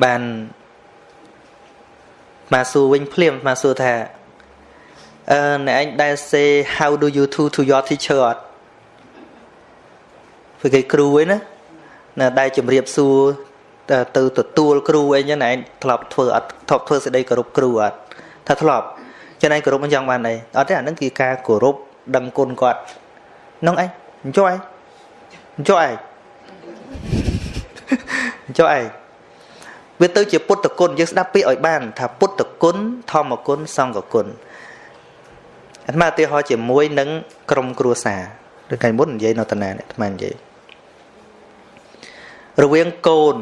[SPEAKER 1] បានមកសួរវិញភ្លាមមកសួរថា អឺអ្នកឯងដែល say how do you do to your teacher អត់ព្រោះគេគ្រូឯណាណាដែលជំរាបសួរទៅទទួលគ្រូអីចឹងឯងធ្លាប់ធ្វើអត់ធ្លាប់ធ្វើសេចក្តីគោរពគ្រូអត់ថាធ្លាប់ចឹងឯងគោរពមិនចង់បានអីអត់ទេអានឹងគឺការគោរពដឹងគុណគាត់នឹងឯងអញ្ចោះឯងអញ្ចោះឯងអញ្ចោះឯងវាទៅជាពុទ្ធគុណយើងស្ដាប់ពាក្យឲ្យបាន ថាពុទ្ធគុណធម្មគុណសង្ឃគុណ អាត្មាឧទាហរណ៍ជាមួយនឹងក្រុមគ្រួសារឬកាលមុននិយាយនៅតាណាអាត្មានិយាយរវាងកូន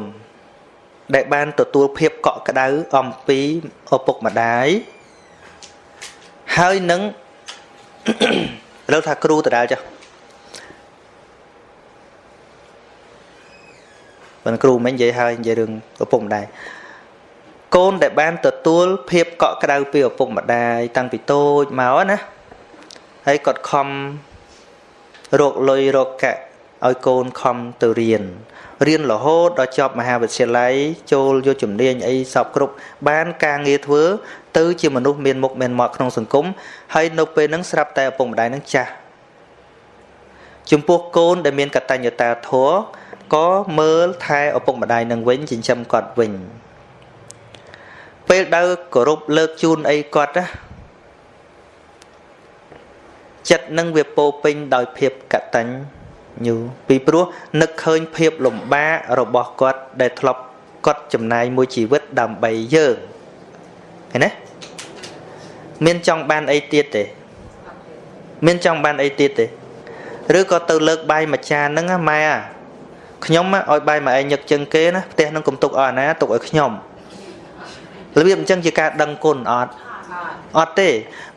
[SPEAKER 1] ដែលបានទទួលភាពកក់ក្ដៅអំពីឪពុកម្ដាយហើយនឹងឥឡូវថាគ្រូដដែលចាស់បើគ្រូមិននិយាយហើយនិយាយរឿងឪពុកម្ដាយ កូនដែលបានទទួលភាពកក់ក្ដៅពីឪពុកម្ដាយតាំងពីតូចមកណាហើយគាត់ខំរកលុយរកកាក់ឲ្យកូនខំទៅរៀនរៀនរហូតដល់ចប់មហាវិទ្យាល័យចូលយកជំនាញអីសពគ្រប់បានការងារធ្វើ ទៅជាមនុស្សមានមុខមានមាត់ក្នុងសង្គមហើយនៅពេលហ្នឹងស្រាប់តែឪពុកម្ដាយនឹងចាស់ចំពោះកូនដែលមានកតញ្ញតាធម៌ក៏មើលថែឪពុកម្ដាយនឹងវិញចិញ្ចឹមគាត់វិញ ពេលដែលគោរពលើកជូនអីគាត់ណាចិត្តនឹងវាពោពេញដោយភាពកតញ្ញូពីព្រោះនឹកឃើញភាពលំបាករបស់គាត់ដែលធ្លាប់គាត់ចំណាយមួយជីវិតដើម្បីយើងឃើញណាមានចង់បានអីទៀតទេ មានចង់បានអីទៀតទេឬក៏ទៅលើកបាយមួយចានហ្នឹងម៉ែអាខ្ញុំឲ្យបាយមកឯងញឹកជឹងគេណាផ្ទះនឹងកុំទុកឲ្យអាណាទុកឲ្យខ្ញុំ របៀបអញ្ចឹងជាការដឹងគុណអត់អត់ទេ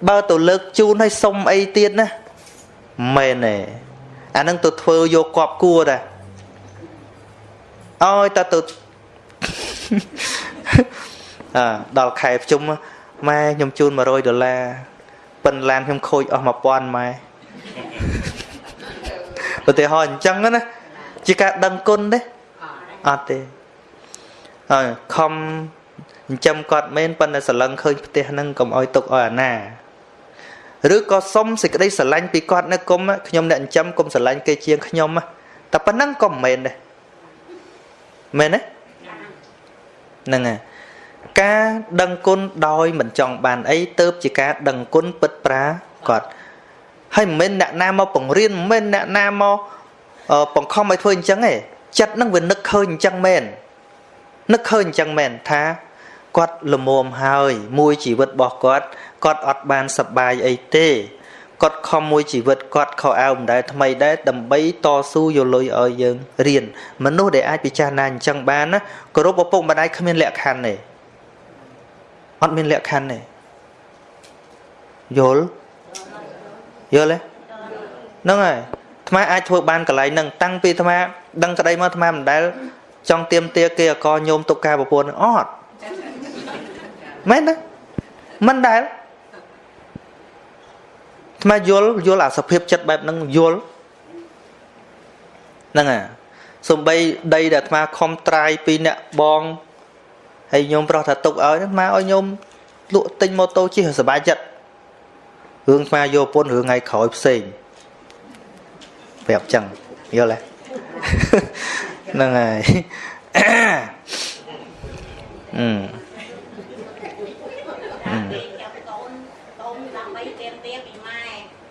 [SPEAKER 1] បើទៅលើកជូនឲ្យសុំអីទៀតណាមែនទេអានឹងទៅធ្វើយកគប់គួរដែរឲ្យតើទៅអើដល់ខែប្រជុំម៉ែខ្ញុំជូន100ដុល្លារប៉ិនឡានខ្ញុំខូចអស់1000ម៉ែឧទាហរណ៍អញ្ចឹងណាជាការដឹងគុណទេអត់ទេហើយខំ ចិញ្ចឹមគាត់មែនប៉ុន្តែស្រឡឹងឃើញផ្ទះហ្នឹងកុំអោយទុកឲ្យអាណាឬក៏សុំសេចក្តីស្រឡាញ់ពីគាត់នៅគុំខ្ញុំអ្នកចិញ្ចឹមកុំស្រឡាញ់គេជាងខ្ញុំតែប៉ុណ្ណឹងក៏មិនមែនដែរមែនទេហ្នឹងហើយការដឹងគុណដោយមិនចង់បានអីទៅជាការដឹងគុណពិតប្រាកដហើយមិនមែនអ្នកណាមកបង្រៀនមិនមែនអ្នកណាមកបង្ខំឲ្យធ្វើអញ្ចឹងទេចិត្តនឹងវានឹកឃើញអញ្ចឹងមែននឹកឃើញអញ្ចឹងមែនថា គាត់លមមហើយ មួយជីវិតរបស់គាត់គាត់អត់បានសប្បាយអីទេគាត់ខំមួយជីវិតគាត់ខោអាវមិនដែលថ្មីដែរដើម្បីតស៊ូយកលុយឲ្យយើងរៀនមនុស្សដែលអាចពិចារណាអញ្ចឹងបានណាគោរពឪពុកម្ដាយគ្មានលក្ខខណ្ឌទេអត់មានលក្ខខណ្ឌទេយល់យល់ទេហ្នឹងហើយអាត្មាអាចធ្វើបានកន្លែងហ្នឹងតាំងពីអាត្មាដឹងក្តីមកអាត្មាមិនដែលចង់ទៀមទាគេអកញោមទុកការប្រពន្ធអត់ មែនទេមិនដែលអាត្មាយល់យល់អាសភាពចិត្តបែបហ្នឹងយល់ហ្នឹងអាសំបីដីដែលអាត្មាខំត្រាយពីអ្នកបងហើយញោមប្រុសថាទុកឲ្យអាត្មាឲ្យញោមលក់ទិញម៉ូតូជិះសុបាយចិត្តរឿងអាត្មាយកពុនរឿងថ្ងៃក្រោយផ្សេងប្រាប់ចឹងយល់ទេហ្នឹងហើយអឺ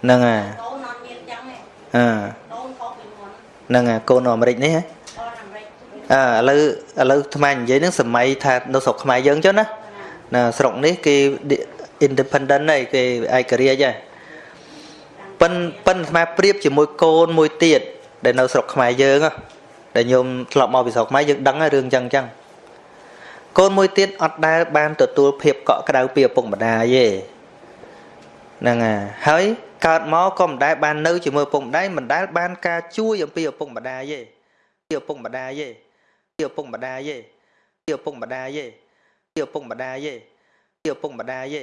[SPEAKER 1] ហ្នឹងហើយកូនអត់មានចឹងទេអឺកូនខុសពីមុនហ្នឹងហើយកូននៅអាមេរិកនេះហ៎អើឥឡូវឥឡូវថ្មនិយាយនឹងសម័យថានៅស្រុកខ្មែរយើងចុះណាណាស្រុកនេះគេ independent ហើយគេឯករាជ្យហើយប៉ិនប៉ិនស្មាប្រៀបជាមួយកូនមួយទៀតដែលនៅស្រុកខ្មែរយើងដែលញោមធ្លាប់មកពីស្រុកខ្មែរយើងដឹងហើយរឿងចឹងចឹងកូនមួយទៀតអត់ដែលបានទទួលភាពកក់ក្ដៅពីឪពុកម្ដាយទេហ្នឹងហើយ កើតមកក៏មិនដែលបាននៅជាមួយឪពុកម្ដាយមិនដែលបានការជួយអំពីឪពុកម្ដាយទេពីឪពុកម្ដាយទេពីឪពុកម្ដាយទេពីឪពុកម្ដាយទេពីឪពុកម្ដាយទេពីឪពុកម្ដាយទេ